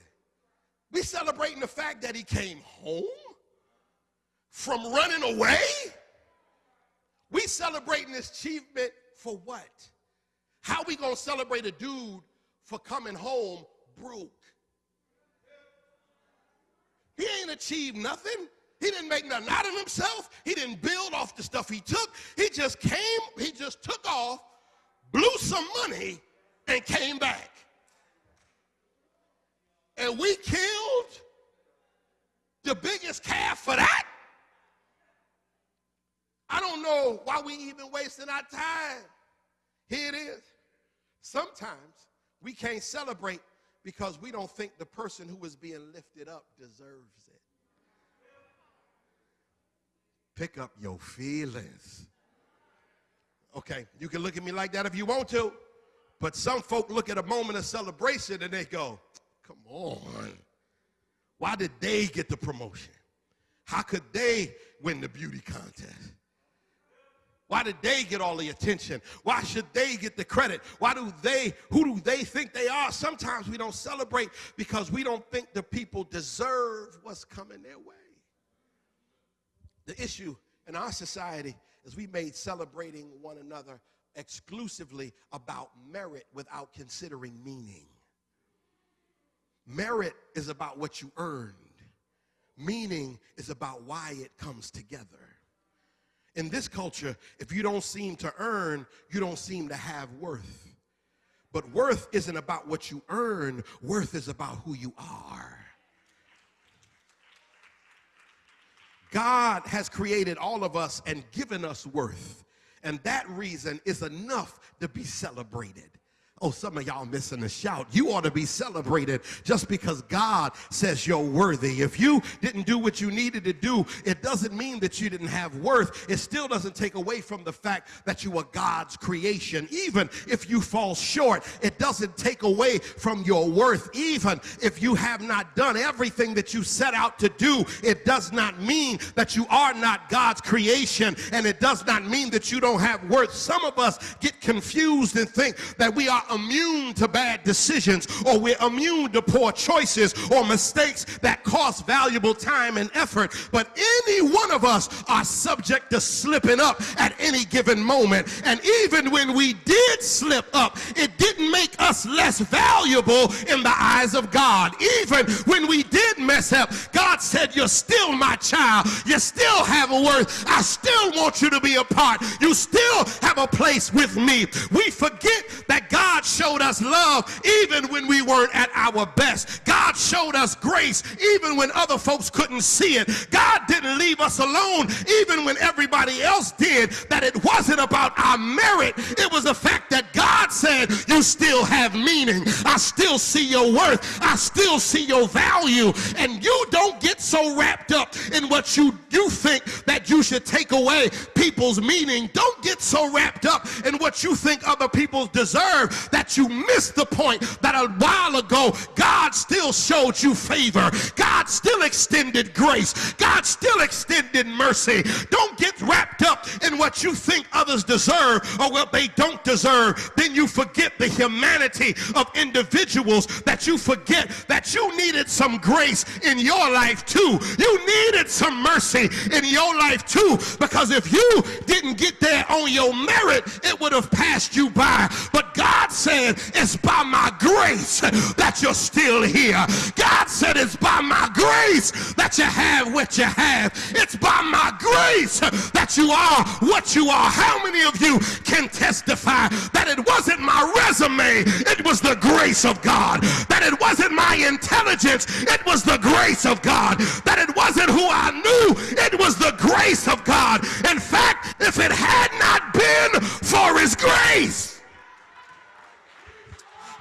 We celebrating the fact that he came home from running away? We celebrating this achievement for what? How we gonna celebrate a dude for coming home broke? He ain't achieved nothing. He didn't make nothing out of himself. He didn't build off the stuff he took. He just came, he just took off, blew some money, and came back. And we killed the biggest calf for that. I don't know why we even wasting our time. Here it is. Sometimes we can't celebrate because we don't think the person who is being lifted up deserves it pick up your feelings. Okay, you can look at me like that if you want to, but some folk look at a moment of celebration and they go, come on. Why did they get the promotion? How could they win the beauty contest? Why did they get all the attention? Why should they get the credit? Why do they, who do they think they are? Sometimes we don't celebrate because we don't think the people deserve what's coming their way. The issue in our society is we made celebrating one another exclusively about merit without considering meaning. Merit is about what you earned. Meaning is about why it comes together. In this culture, if you don't seem to earn, you don't seem to have worth. But worth isn't about what you earn, worth is about who you are. God has created all of us and given us worth. And that reason is enough to be celebrated. Oh, some of y'all missing a shout. You ought to be celebrated just because God says you're worthy. If you didn't do what you needed to do, it doesn't mean that you didn't have worth. It still doesn't take away from the fact that you are God's creation. Even if you fall short, it doesn't take away from your worth. Even if you have not done everything that you set out to do, it does not mean that you are not God's creation and it does not mean that you don't have worth. Some of us get confused and think that we are immune to bad decisions or we're immune to poor choices or mistakes that cost valuable time and effort. But any one of us are subject to slipping up at any given moment. And even when we did slip up, it didn't make us less valuable in the eyes of God. Even when we did mess up, God said, You're still my child. You still have a worth. I still want you to be a part. You still have a place with me. We forget that God showed us love even when we weren't at our best. God showed us grace even when other folks couldn't see it. God didn't leave us alone even when everybody else did. That it wasn't about our merit, it was the fact that God said, You still have meaning. I still see your worth. I still see your value. And you don't get so wrapped up in what you, you think that you should take away people's meaning. Don't get so wrapped up in what you think other people deserve that you missed the point that a while ago God still showed you favor. God still extended grace. God still extended mercy. Don't get wrapped up in what you think others deserve or what they don't deserve. Then you forget the humanity of individuals that you forget that you needed some grace in your life too. You needed some mercy in your life too, because if you didn't get there on your merit, it would have passed you by. But God said, It's by my grace that you're still here. God said, It's by my grace that you have what you have. It's by my grace that you are what you are. How many of you can testify that it wasn't my resume, it was the grace of God? That it wasn't my intelligence, it was the grace of God. That it wasn't who I knew, it was the grace of God. In fact, if it had not been for his grace,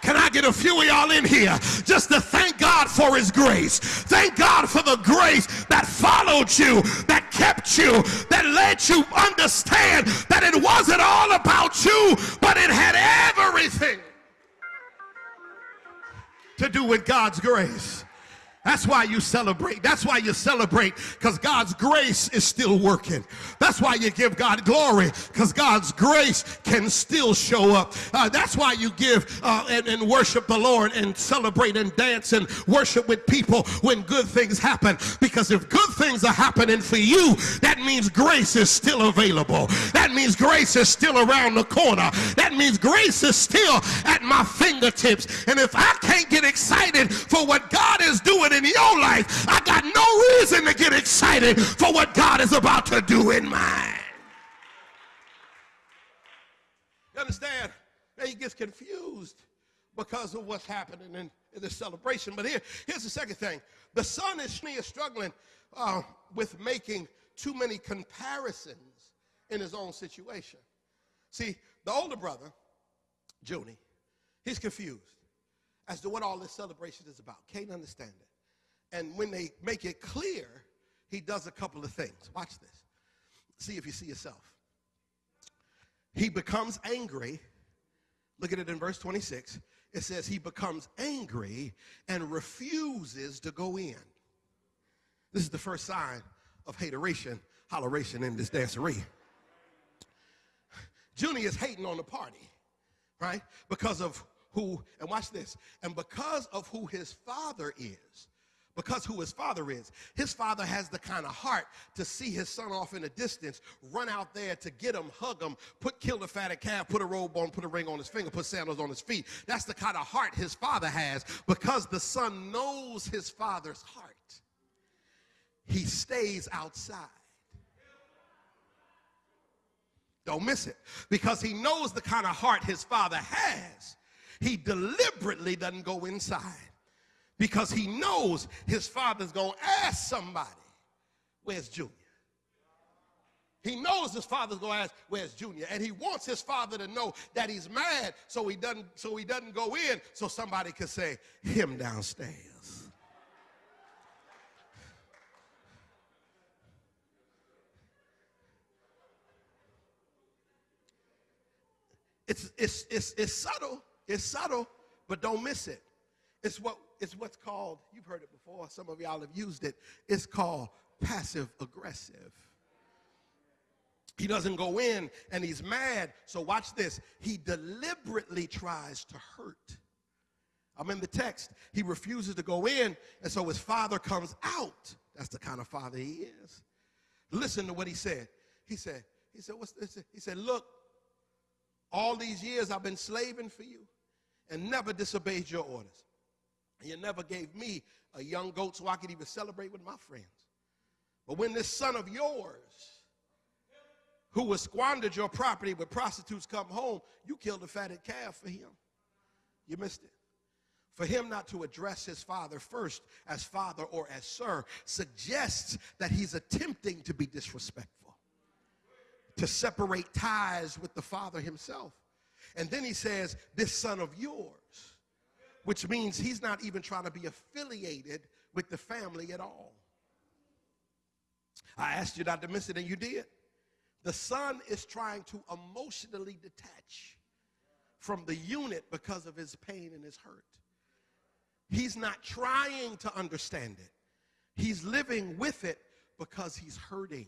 can I get a few of y'all in here just to thank God for his grace? Thank God for the grace that followed you, that kept you, that let you understand that it wasn't all about you, but it had everything to do with God's grace. That's why you celebrate. That's why you celebrate because God's grace is still working. That's why you give God glory because God's grace can still show up. Uh, that's why you give uh, and, and worship the Lord and celebrate and dance and worship with people when good things happen. Because if good things are happening for you, that means grace is still available. That means grace is still around the corner. That means grace is still at my fingertips. And if I can't get excited for what God is doing in your life, I got no reason to get excited for what God is about to do in mine. You understand? he gets confused because of what's happening in, in the celebration. But here, here's the second thing. The son is, is struggling uh, with making too many comparisons in his own situation. See, the older brother, Junie, he's confused as to what all this celebration is about. Can't understand it. And when they make it clear, he does a couple of things. Watch this. See if you see yourself. He becomes angry. Look at it in verse 26. It says he becomes angry and refuses to go in. This is the first sign of hateration, holleration in this dancery. Junie is hating on the party, right? Because of who, and watch this, and because of who his father is because who his father is. His father has the kind of heart to see his son off in the distance, run out there to get him, hug him, put kill the fatted calf, put a robe on, put a ring on his finger, put sandals on his feet. That's the kind of heart his father has because the son knows his father's heart. He stays outside. Don't miss it. Because he knows the kind of heart his father has, he deliberately doesn't go inside because he knows his father's going to ask somebody, Where's Junior? He knows his father's going to ask, Where's Junior? And he wants his father to know that he's mad so he doesn't, so he doesn't go in so somebody can say, Him downstairs. It's, it's, it's, it's subtle, it's subtle, but don't miss it. It's what it's what's called, you've heard it before, some of y'all have used it, it's called passive aggressive. He doesn't go in and he's mad. So watch this. He deliberately tries to hurt. I'm in the text. He refuses to go in, and so his father comes out. That's the kind of father he is. Listen to what he said. He said, he said, what's this? He said, look, all these years I've been slaving for you and never disobeyed your orders. You never gave me a young goat so I could even celebrate with my friends. But when this son of yours, who has squandered your property with prostitutes come home, you killed a fatted calf for him. You missed it. For him not to address his father first as father or as sir suggests that he's attempting to be disrespectful, to separate ties with the father himself. And then he says, This son of yours which means he's not even trying to be affiliated with the family at all. I asked you not to miss it, and you did. The son is trying to emotionally detach from the unit because of his pain and his hurt. He's not trying to understand it. He's living with it because he's hurting.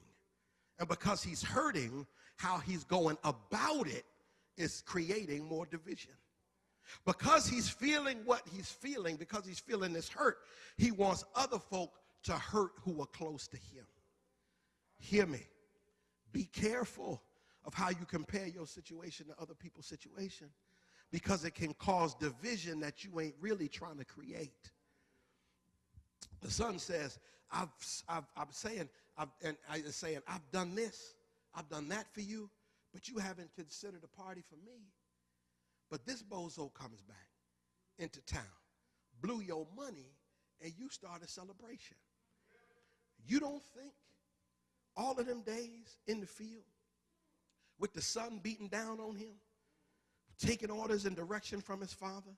And because he's hurting, how he's going about it is creating more division. Because he's feeling what he's feeling, because he's feeling this hurt, he wants other folk to hurt who are close to him. Hear me. Be careful of how you compare your situation to other people's situation because it can cause division that you ain't really trying to create. The son says, I've, I've, I'm saying, I've, and I saying, I've done this, I've done that for you, but you haven't considered a party for me. But this bozo comes back into town, blew your money, and you start a celebration. You don't think all of them days in the field with the sun beating down on him, taking orders and direction from his father,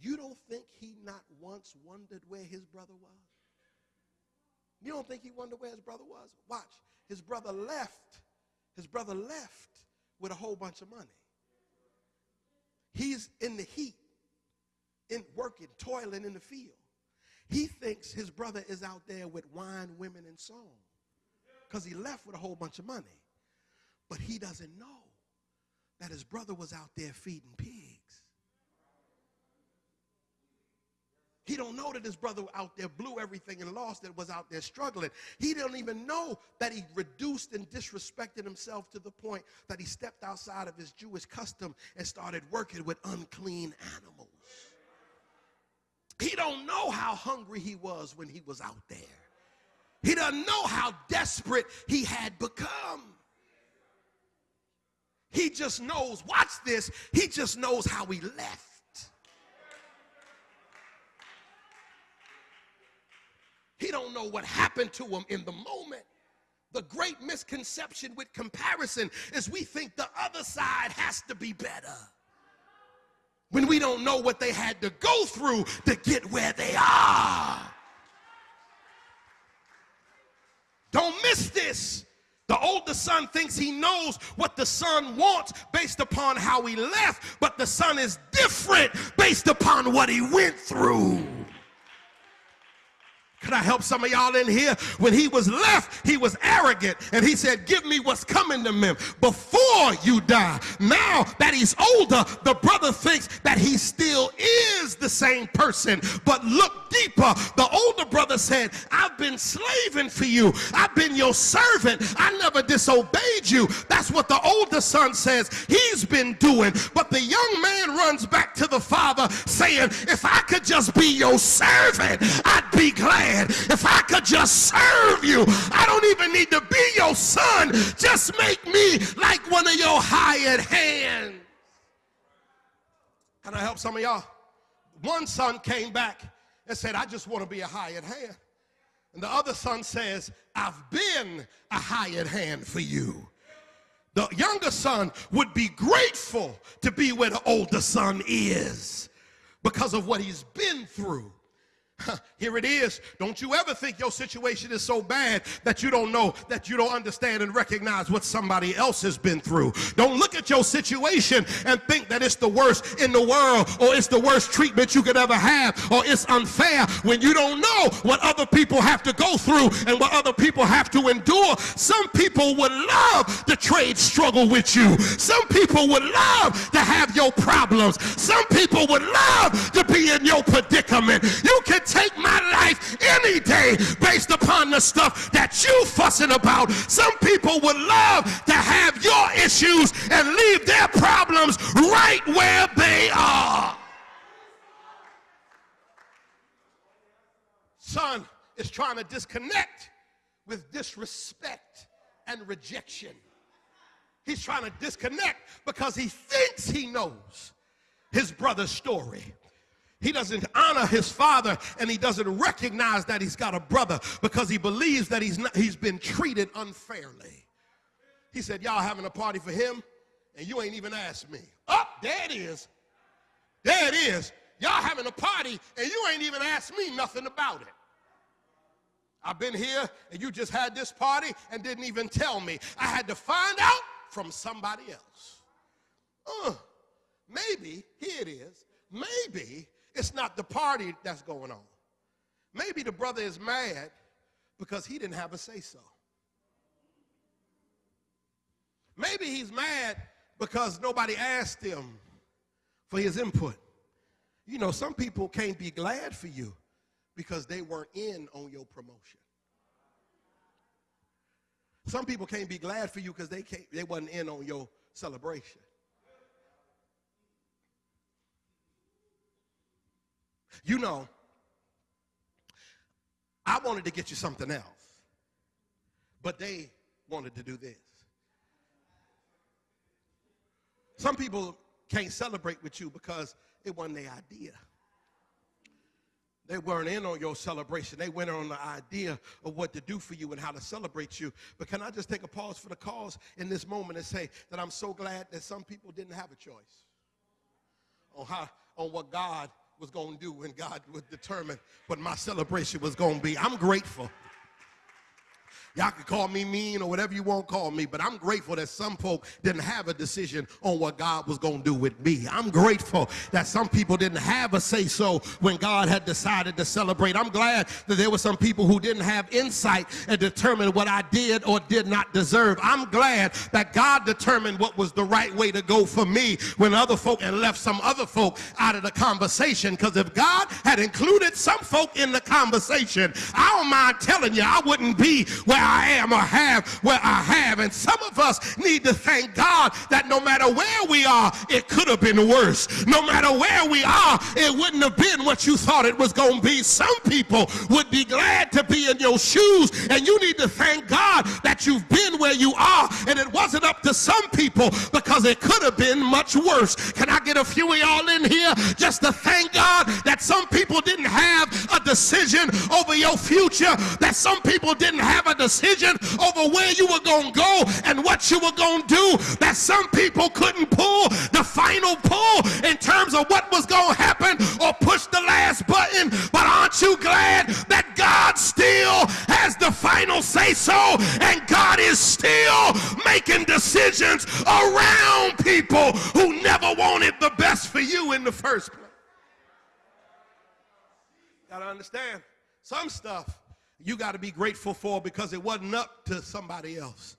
you don't think he not once wondered where his brother was? You don't think he wondered where his brother was? Watch. His brother left. His brother left with a whole bunch of money. He's in the heat, in working, toiling in the field. He thinks his brother is out there with wine, women, and song because he left with a whole bunch of money. But he doesn't know that his brother was out there feeding pigs. He don't know that his brother out there blew everything and lost it, was out there struggling. He don't even know that he reduced and disrespected himself to the point that he stepped outside of his Jewish custom and started working with unclean animals. He don't know how hungry he was when he was out there. He doesn't know how desperate he had become. He just knows, watch this, he just knows how he left. He don't know what happened to him in the moment. The great misconception with comparison is we think the other side has to be better. When we don't know what they had to go through to get where they are. Don't miss this. The older son thinks he knows what the son wants based upon how he left, but the son is different based upon what he went through. Can I help some of y'all in here? When he was left, he was arrogant and he said, Give me what's coming to me before you die. Now that he's older, the brother thinks that he still is the same person. But look deeper. The older brother said, I've been slaving for you, I've been your servant, I never disobeyed you. That's what the older son says he's been doing. But the young man runs back to the father saying, If I could just be your servant, I'd be glad. If I could just serve you, I don't even need to be your son. Just make me like one of your hired hands. Can I help some of y'all? One son came back and said, I just want to be a hired hand. And the other son says, I've been a hired hand for you. The younger son would be grateful to be where the older son is because of what he's been through. Here it is. Don't you ever think your situation is so bad that you don't know, that you don't understand and recognize what somebody else has been through. Don't look at your situation and think that it's the worst in the world or it's the worst treatment you could ever have or it's unfair when you don't know what other people have to go through and what other people have to endure. Some people would love to trade struggle with you. Some people would love to have your problems. Some people would love to be in your predicament. You can take my life any day based upon the stuff that you fussing about. Some people would love to have your issues and leave their problems right where they are. Son is trying to disconnect with disrespect and rejection. He's trying to disconnect because he thinks he knows his brother's story. He doesn't honor his father and he doesn't recognize that he's got a brother because he believes that he's, not, he's been treated unfairly. He said, Y'all having a party for him and you ain't even asked me. Up, oh, there it is. There it is. Y'all having a party and you ain't even asked me nothing about it. I've been here and you just had this party and didn't even tell me. I had to find out from somebody else. Uh, maybe, here it is, maybe it's not the party that's going on. Maybe the brother is mad because he didn't have a say so. Maybe he's mad because nobody asked him for his input. You know, some people can't be glad for you because they weren't in on your promotion. Some people can't be glad for you because they can't they wasn't in on your celebration. You know, I wanted to get you something else, but they wanted to do this. Some people can't celebrate with you because it wasn't their idea. They weren't in on your celebration. They went on the idea of what to do for you and how to celebrate you. But can I just take a pause for the cause in this moment and say that I'm so glad that some people didn't have a choice on how on what God was going to do when God would determine what my celebration was going to be. I'm grateful Y'all can call me mean or whatever you want to call me, but I'm grateful that some folk didn't have a decision on what God was going to do with me. I'm grateful that some people didn't have a say so when God had decided to celebrate. I'm glad that there were some people who didn't have insight and determine what I did or did not deserve. I'm glad that God determined what was the right way to go for me when other folk and left some other folk out of the conversation. Because if God had included some folk in the conversation, I don't mind telling you, I wouldn't be where I am or have where I have. And some of us need to thank God that no matter where we are, it could have been worse. No matter where we are, it wouldn't have been what you thought it was going to be. Some people would be glad to be in your shoes, and you need to thank God that you've been where you are, and it wasn't up to some people because it could have been much worse. Can I get a few of y'all in here just to thank God that some people didn't have a decision over your future, that some people didn't have a decision decision over where you were going to go and what you were going to do that some people couldn't pull the final pull in terms of what was going to happen or push the last button. But aren't you glad that God still has the final say so and God is still making decisions around people who never wanted the best for you in the first place? Gotta understand some stuff you got to be grateful for because it wasn't up to somebody else.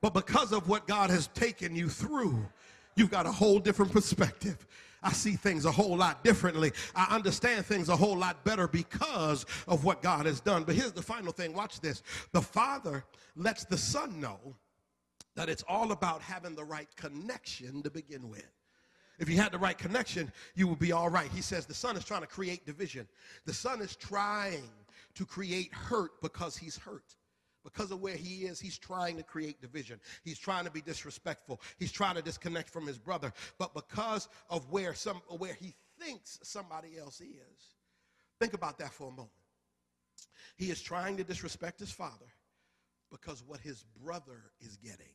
But because of what God has taken you through, you've got a whole different perspective. I see things a whole lot differently. I understand things a whole lot better because of what God has done. But here's the final thing watch this. The Father lets the Son know that it's all about having the right connection to begin with. If you had the right connection, you would be all right. He says the Son is trying to create division, the Son is trying to create hurt because he's hurt. Because of where he is, he's trying to create division. He's trying to be disrespectful. He's trying to disconnect from his brother. But because of where some where he thinks somebody else is, think about that for a moment. He is trying to disrespect his father because what his brother is getting.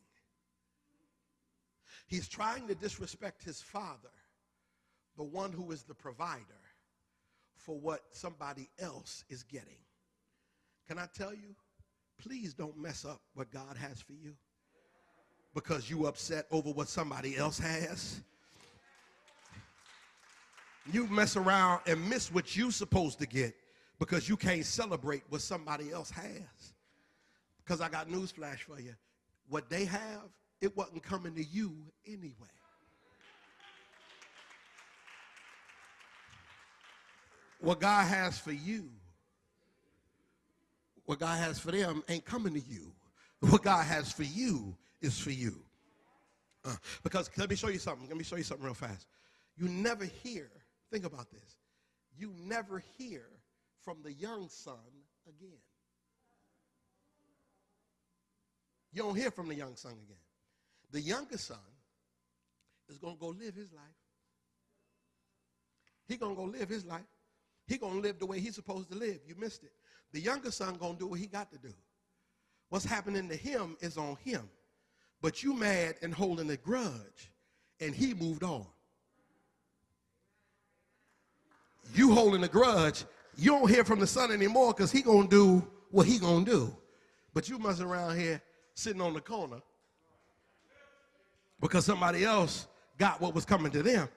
He's trying to disrespect his father, the one who is the provider, for what somebody else is getting. Can I tell you? Please don't mess up what God has for you because you upset over what somebody else has. You mess around and miss what you're supposed to get because you can't celebrate what somebody else has. Because I got news flash for you. What they have, it wasn't coming to you anyway. What God has for you what God has for them ain't coming to you. What God has for you is for you. Uh, because let me show you something. Let me show you something real fast. You never hear, think about this. You never hear from the young son again. You don't hear from the young son again. The younger son is going to go live his life. He going to go live his life. He going to live the way he's supposed to live. You missed it. The younger son gonna do what he got to do. What's happening to him is on him. But you mad and holding a grudge, and he moved on. You holding a grudge, you don't hear from the son anymore because he gonna do what he gonna do. But you must around here sitting on the corner because somebody else got what was coming to them.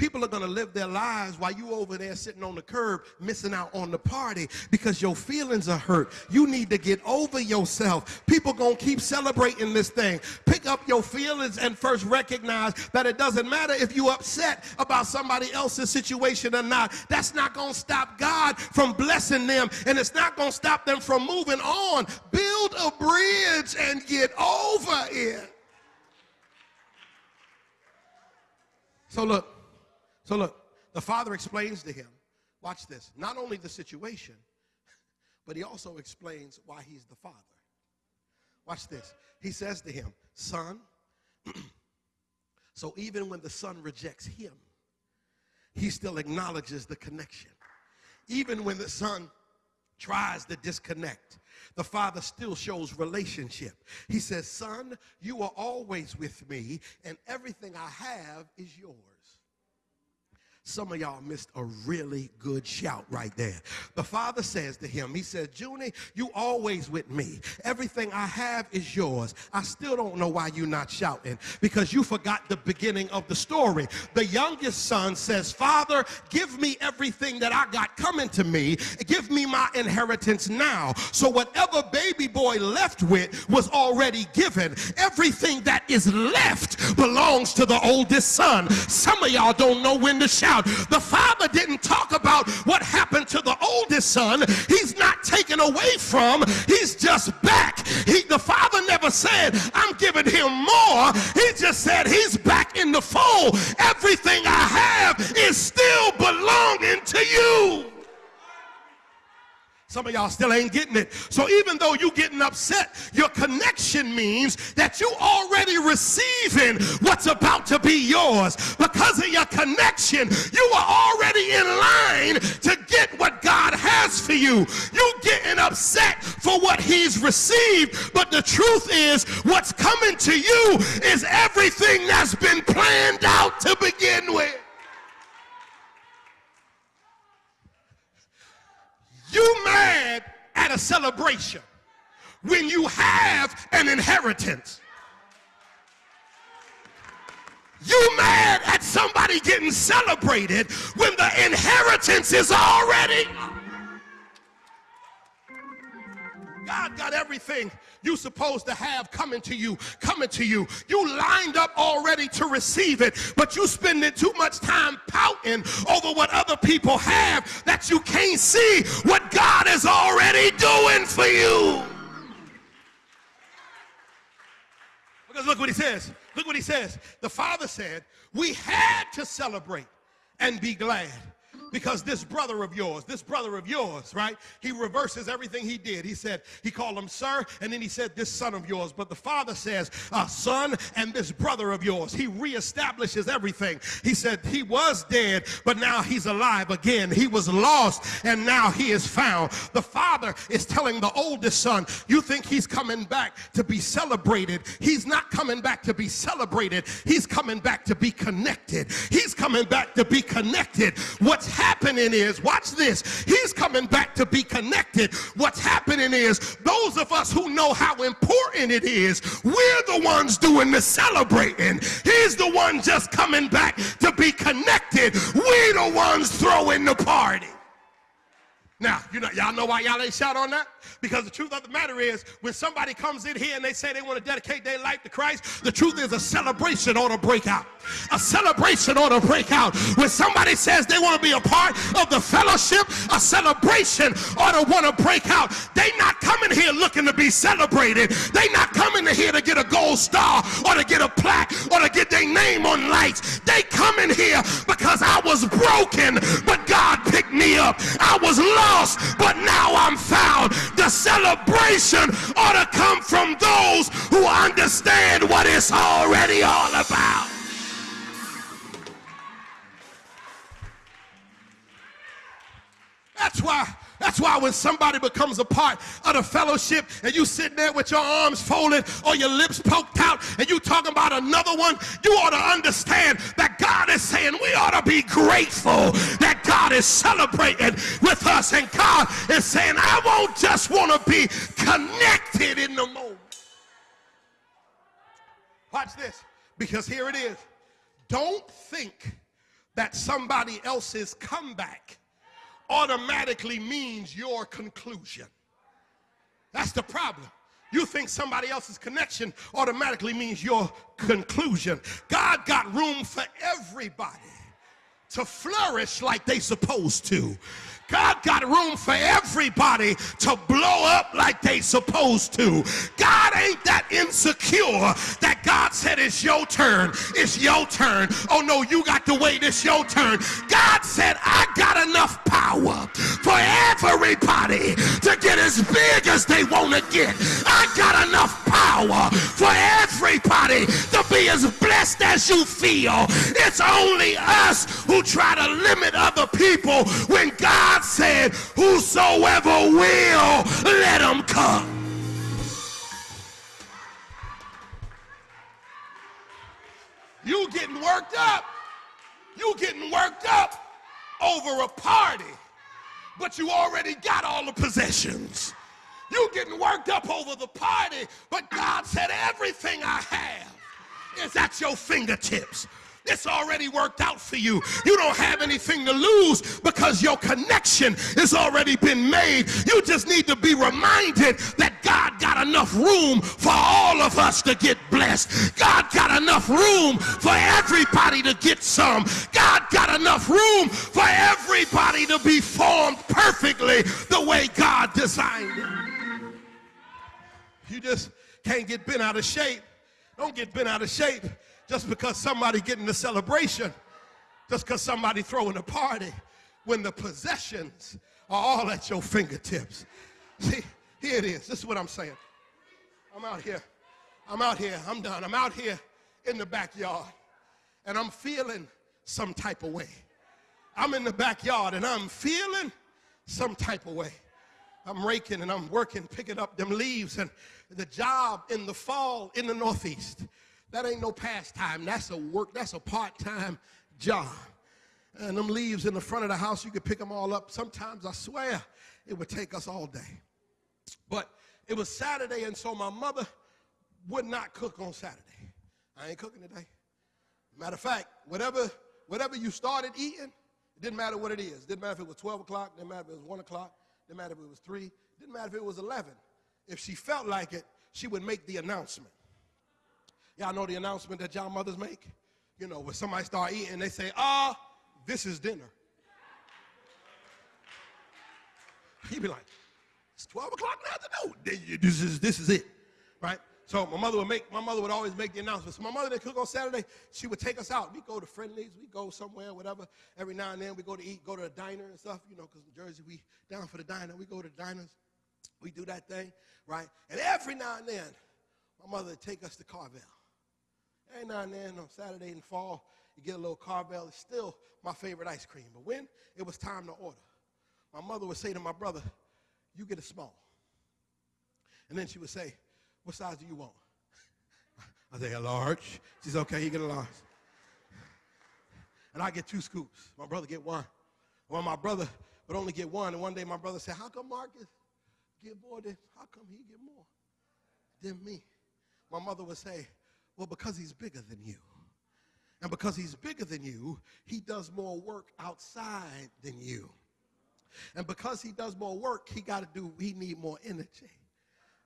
People are going to live their lives while you over there sitting on the curb missing out on the party because your feelings are hurt. You need to get over yourself. People going to keep celebrating this thing. Pick up your feelings and first recognize that it doesn't matter if you upset about somebody else's situation or not. That's not going to stop God from blessing them and it's not going to stop them from moving on. Build a bridge and get over it. So look, so look, the father explains to him, watch this, not only the situation, but he also explains why he's the father. Watch this. He says to him, Son, so even when the son rejects him, he still acknowledges the connection. Even when the son tries to disconnect, the father still shows relationship. He says, Son, you are always with me, and everything I have is yours. Some of y'all missed a really good shout right there. The father says to him, he says, Junie, you always with me. Everything I have is yours. I still don't know why you're not shouting because you forgot the beginning of the story. The youngest son says, Father, give me everything that I got coming to me. Give me my inheritance now. So whatever baby boy left with was already given. Everything that is left belongs to the oldest son. Some of y'all don't know when to shout the father didn't talk about what happened to the oldest son. He's not taken away from, he's just back. He, the father never said, I'm giving him more. He just said, he's back in the fold. Everything I Some of y'all still ain't getting it. So even though you getting upset, your connection means that you already receiving what's about to be yours. Because of your connection, you are already in line to get what God has for you. You getting upset for what he's received, but the truth is what's coming to you is everything that's been planned out to begin with. You mad at a celebration when you have an inheritance. You mad at somebody getting celebrated when the inheritance is already. God got everything you supposed to have coming to you, coming to you. You lined up already to receive it, but you spending too much time pouting over what other people have that you can't see what God is already doing for you. Because look what he says. Look what he says. The father said, we had to celebrate and be glad because this brother of yours, this brother of yours, right? He reverses everything he did. He said, he called him sir, and then he said, this son of yours. But the father says, uh, son and this brother of yours. He reestablishes everything. He said, he was dead, but now he's alive again. He was lost, and now he is found. The father is telling the oldest son, you think he's coming back to be celebrated. He's not coming back to be celebrated. He's coming back to be connected. He's coming back to be connected. What's happening is, watch this, he's coming back to be connected. What's happening is, those of us who know how important it is, we're the ones doing the celebrating. He's the one just coming back to be connected. We're the ones throwing the party. Now, you know, y'all know why y'all ain't shout on that? Because the truth of the matter is, when somebody comes in here and they say they want to dedicate their life to Christ, the truth is a celebration ought to break out. A celebration ought to break out. When somebody says they want to be a part of the fellowship, a celebration ought to want to break out. They not coming here looking to be celebrated. They not coming here to get a gold star or to get a plaque or to get their name on lights. They coming here because I was broken, but God picked me up. I was lost lost, but now I'm found. The celebration ought to come from those who understand what it's already all about. That's why that's why when somebody becomes a part of the fellowship and you sitting there with your arms folded or your lips poked out and you talking about another one, you ought to understand that God is saying we ought to be grateful that God is celebrating with us and God is saying I won't just want to be connected in the moment. Watch this because here it is. Don't think that somebody else's comeback automatically means your conclusion. That's the problem. You think somebody else's connection automatically means your conclusion. God got room for everybody to flourish like they supposed to. God got room for everybody to blow up like they supposed to. God ain't that insecure that God said it's your turn. It's your turn. Oh no, you got to wait. It's your turn. God said I got enough power for everybody to get as big as they want to get. I got enough power for everybody to be as blessed as you feel. It's only us who try to limit other people when God God said, Whosoever will, let him come. You getting worked up. You getting worked up over a party, but you already got all the possessions. You getting worked up over the party, but God said everything I have is at your fingertips. It's already worked out for you. You don't have anything to lose because your connection has already been made. You just need to be reminded that God got enough room for all of us to get blessed. God got enough room for everybody to get some. God got enough room for everybody to be formed perfectly the way God designed it. You just can't get bent out of shape. Don't get bent out of shape just because somebody getting the celebration, just because somebody throwing a party, when the possessions are all at your fingertips. See, here it is. This is what I'm saying. I'm out here. I'm out here. I'm done. I'm out here in the backyard and I'm feeling some type of way. I'm in the backyard and I'm feeling some type of way. I'm raking and I'm working, picking up them leaves and the job in the fall in the Northeast that ain't no pastime. That's a work, that's a part-time job. And them leaves in the front of the house, you could pick them all up. Sometimes I swear it would take us all day. But it was Saturday, and so my mother would not cook on Saturday. I ain't cooking today. Matter of fact, whatever, whatever you started eating, it didn't matter what it is. It didn't matter if it was 12 o'clock, didn't matter if it was 1 o'clock, didn't matter if it was 3, didn't matter if it was 11. If she felt like it, she would make the announcement. Y'all know the announcement that y'all mothers make? You know, when somebody start eating, they say, ah, this is dinner. He'd be like, it's 12 o'clock in the afternoon. This is, this is it, right? So my mother would make, my mother would always make the announcement. So my mother didn't cook on Saturday. She would take us out. We go to Friendly's. we go somewhere, whatever. Every now and then we go to eat, go to a diner and stuff, you know, because in Jersey we down for the diner. We go to diners, we do that thing, right? And every now and then, my mother would take us to Carvel. Every now and then on Saturday in fall, you get a little Carvel. It's still my favorite ice cream. But when it was time to order, my mother would say to my brother, you get a small. And then she would say, what size do you want? I say, a large. She said, okay, you get a large. And I get two scoops. My brother get one. Well, my brother would only get one. And one day my brother said, how come Marcus get more than, how come he get more than me? My mother would say, well, because he's bigger than you. And because he's bigger than you, he does more work outside than you. And because he does more work, he got to do, he need more energy.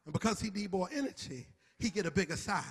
And because he need more energy, he get a bigger size.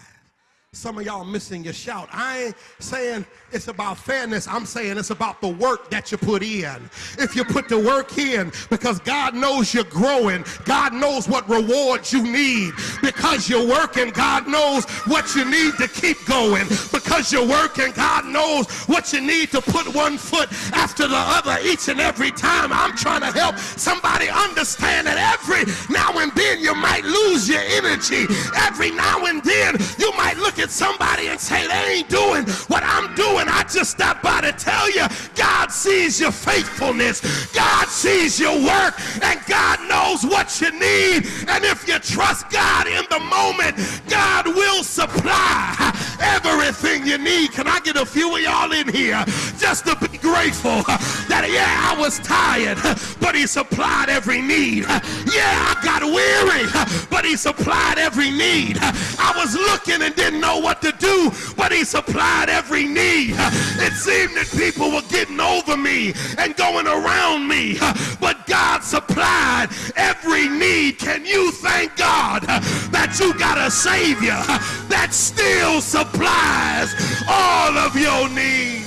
Some of y'all missing your shout. I ain't saying it's about fairness. I'm saying it's about the work that you put in. If you put the work in, because God knows you're growing, God knows what rewards you need. Because you're working, God knows what you need to keep going. Because you're working, God knows what you need to put one foot after the other each and every time. I'm trying to help somebody understand that every now and then you might lose your energy. Every now and then you might look at at somebody and say, they ain't doing what I'm doing. I just stopped by to tell you, God sees your faithfulness. God sees your work and God knows what you need. And if you trust God in the moment, God will supply everything you need. Can I get a few of y'all in here just to be grateful that, yeah, I was tired, but he supplied every need. Yeah, I got weary, but he supplied every need. I was looking and didn't know what to do, but he supplied every need. It seemed that people were getting over me and going around me, but God supplied every need. Can you thank God that you got a Savior that still supplies all of your needs?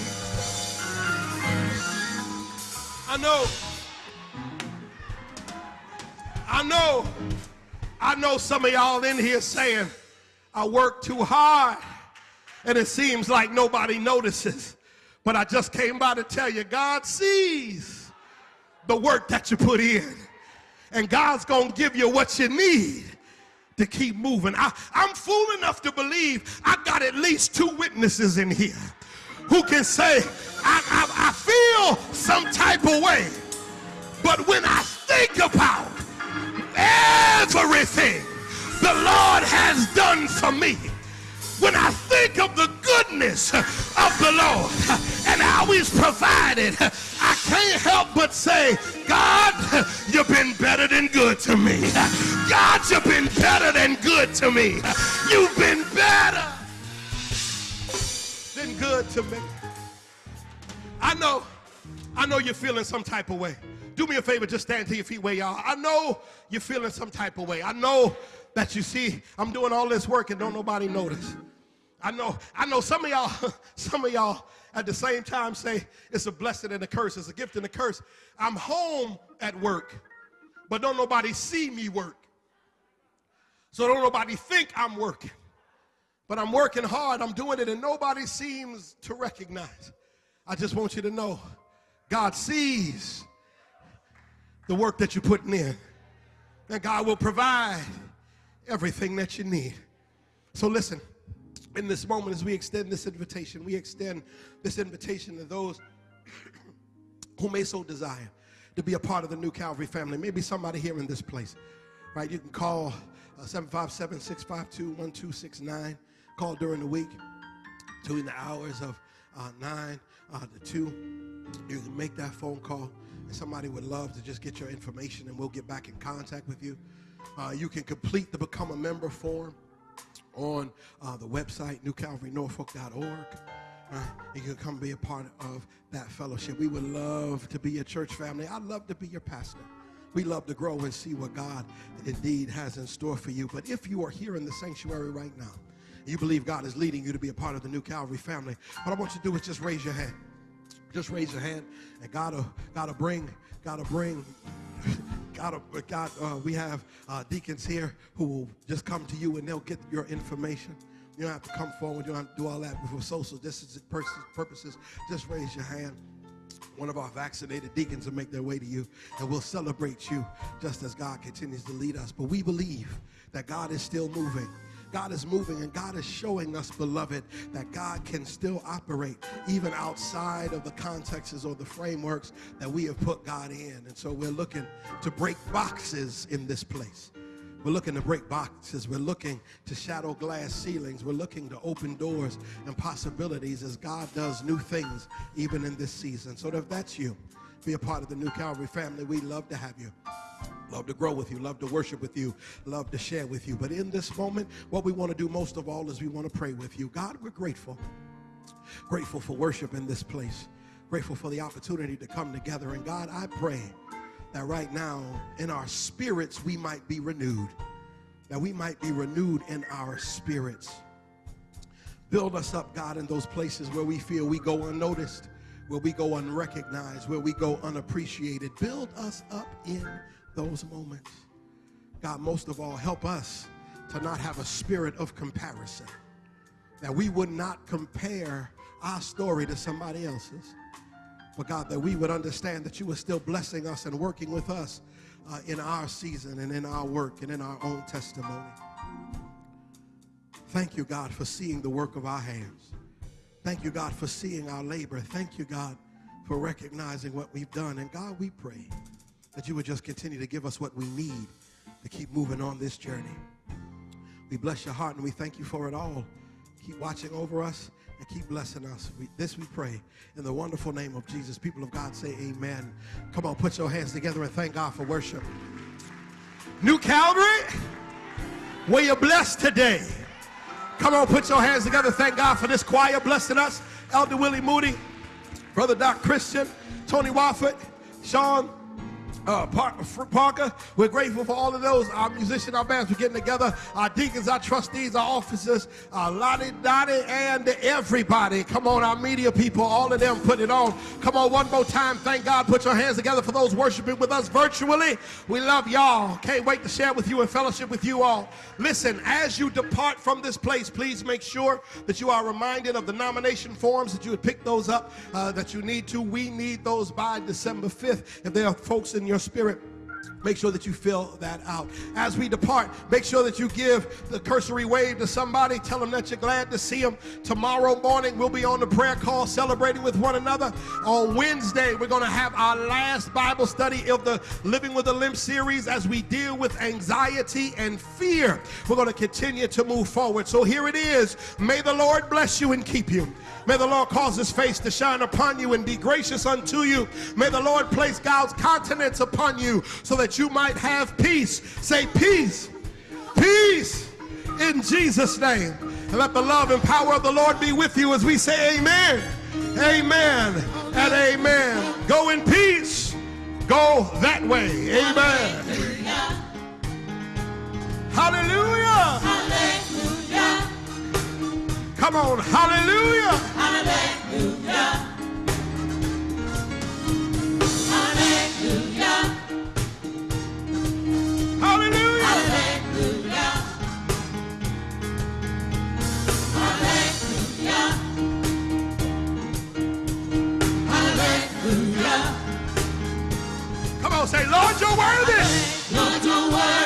I know. I know. I know some of y'all in here saying, I work too hard and it seems like nobody notices. But I just came by to tell you, God sees the work that you put in. And God's going to give you what you need to keep moving. I, am fool enough to believe I got at least two witnesses in here who can say, I, I, I feel some type of way. But when I think about everything the Lord has done for me, when I think of the goodness of the Lord and how he's provided, I can't help but say, God, you've been better than good to me. God, you've been better than good to me. You've been better than good to me. I know, I know you're feeling some type of way. Do me a favor, just stand to your feet where are. I know you're feeling some type of way. I know that you see I'm doing all this work and don't nobody notice. I know, I know some of y'all, some of y'all at the same time say it's a blessing and a curse, it's a gift and a curse. I'm home at work, but don't nobody see me work. So don't nobody think I'm working. But I'm working hard, I'm doing it, and nobody seems to recognize. I just want you to know God sees the work that you're putting in. And God will provide everything that you need. So listen, in this moment, as we extend this invitation, we extend this invitation to those who may so desire to be a part of the new Calvary family. Maybe somebody here in this place, right? You can call uh, 757 652 1269. Call during the week, during the hours of uh, 9 uh, to 2. You can make that phone call and somebody would love to just get your information and we'll get back in contact with you. Uh, you can complete the Become a Member form on uh, the website, newcalvarynorfolk.org. Uh, you can come be a part of that fellowship. We would love to be your church family. I'd love to be your pastor. We love to grow and see what God indeed has in store for you. But if you are here in the sanctuary right now, you believe God is leading you to be a part of the new Calvary family, what I want you to do is just raise your hand. Just raise your hand, and gotta gotta bring gotta bring. God, God uh, we have uh, deacons here who will just come to you and they'll get your information. You don't have to come forward. You don't have to do all that for social distancing purposes. Just raise your hand. One of our vaccinated deacons will make their way to you, and we'll celebrate you just as God continues to lead us. But we believe that God is still moving. God is moving and God is showing us, beloved, that God can still operate even outside of the contexts or the frameworks that we have put God in. And so we're looking to break boxes in this place. We're looking to break boxes. We're looking to shadow glass ceilings. We're looking to open doors and possibilities as God does new things even in this season. So if that's you, be a part of the New Calvary family. We'd love to have you. Love to grow with you, love to worship with you, love to share with you. But in this moment, what we want to do most of all is we want to pray with you. God, we're grateful. Grateful for worship in this place. Grateful for the opportunity to come together. And God, I pray that right now in our spirits we might be renewed. That we might be renewed in our spirits. Build us up, God, in those places where we feel we go unnoticed, where we go unrecognized, where we go unappreciated. Build us up in those moments. God, most of all, help us to not have a spirit of comparison. That we would not compare our story to somebody else's. But God, that we would understand that you are still blessing us and working with us uh, in our season and in our work and in our own testimony. Thank you, God, for seeing the work of our hands. Thank you, God, for seeing our labor. Thank you, God, for recognizing what we've done. And God, we pray that you would just continue to give us what we need to keep moving on this journey. We bless your heart and we thank you for it all. keep watching over us, and keep blessing us. We, this we pray in the wonderful name of Jesus. People of God say amen. Come on, put your hands together and thank God for worship. New Calvary, where you're blessed today. Come on, put your hands together. Thank God for this choir blessing us. Elder Willie Moody, Brother Doc Christian, Tony Wofford, Sean uh, Parker. We're grateful for all of those. Our musicians, our bands, we're getting together. Our deacons, our trustees, our officers, our Lottie Dottie, and everybody. Come on, our media people, all of them put it on. Come on, one more time. Thank God. Put your hands together for those worshiping with us virtually. We love y'all. Can't wait to share with you and fellowship with you all. Listen, as you depart from this place, please make sure that you are reminded of the nomination forms that you would pick those up uh, that you need to. We need those by December 5th. If there are folks in your your spirit Make sure that you fill that out. As we depart, make sure that you give the cursory wave to somebody. Tell them that you're glad to see them. Tomorrow morning, we'll be on the prayer call celebrating with one another. On Wednesday, we're going to have our last Bible study of the Living with a Limp series as we deal with anxiety and fear. We're going to continue to move forward. So here it is. May the Lord bless you and keep you. May the Lord cause his face to shine upon you and be gracious unto you. May the Lord place God's countenance upon you so that you might have peace. Say peace, peace in Jesus' name. And let the love and power of the Lord be with you as we say amen, amen, and amen. Go in peace. Go that way. Amen. Hallelujah. Hallelujah. Come on, hallelujah. Hallelujah. Hallelujah. Say, Lord, you're worthy. Lord, you're worthy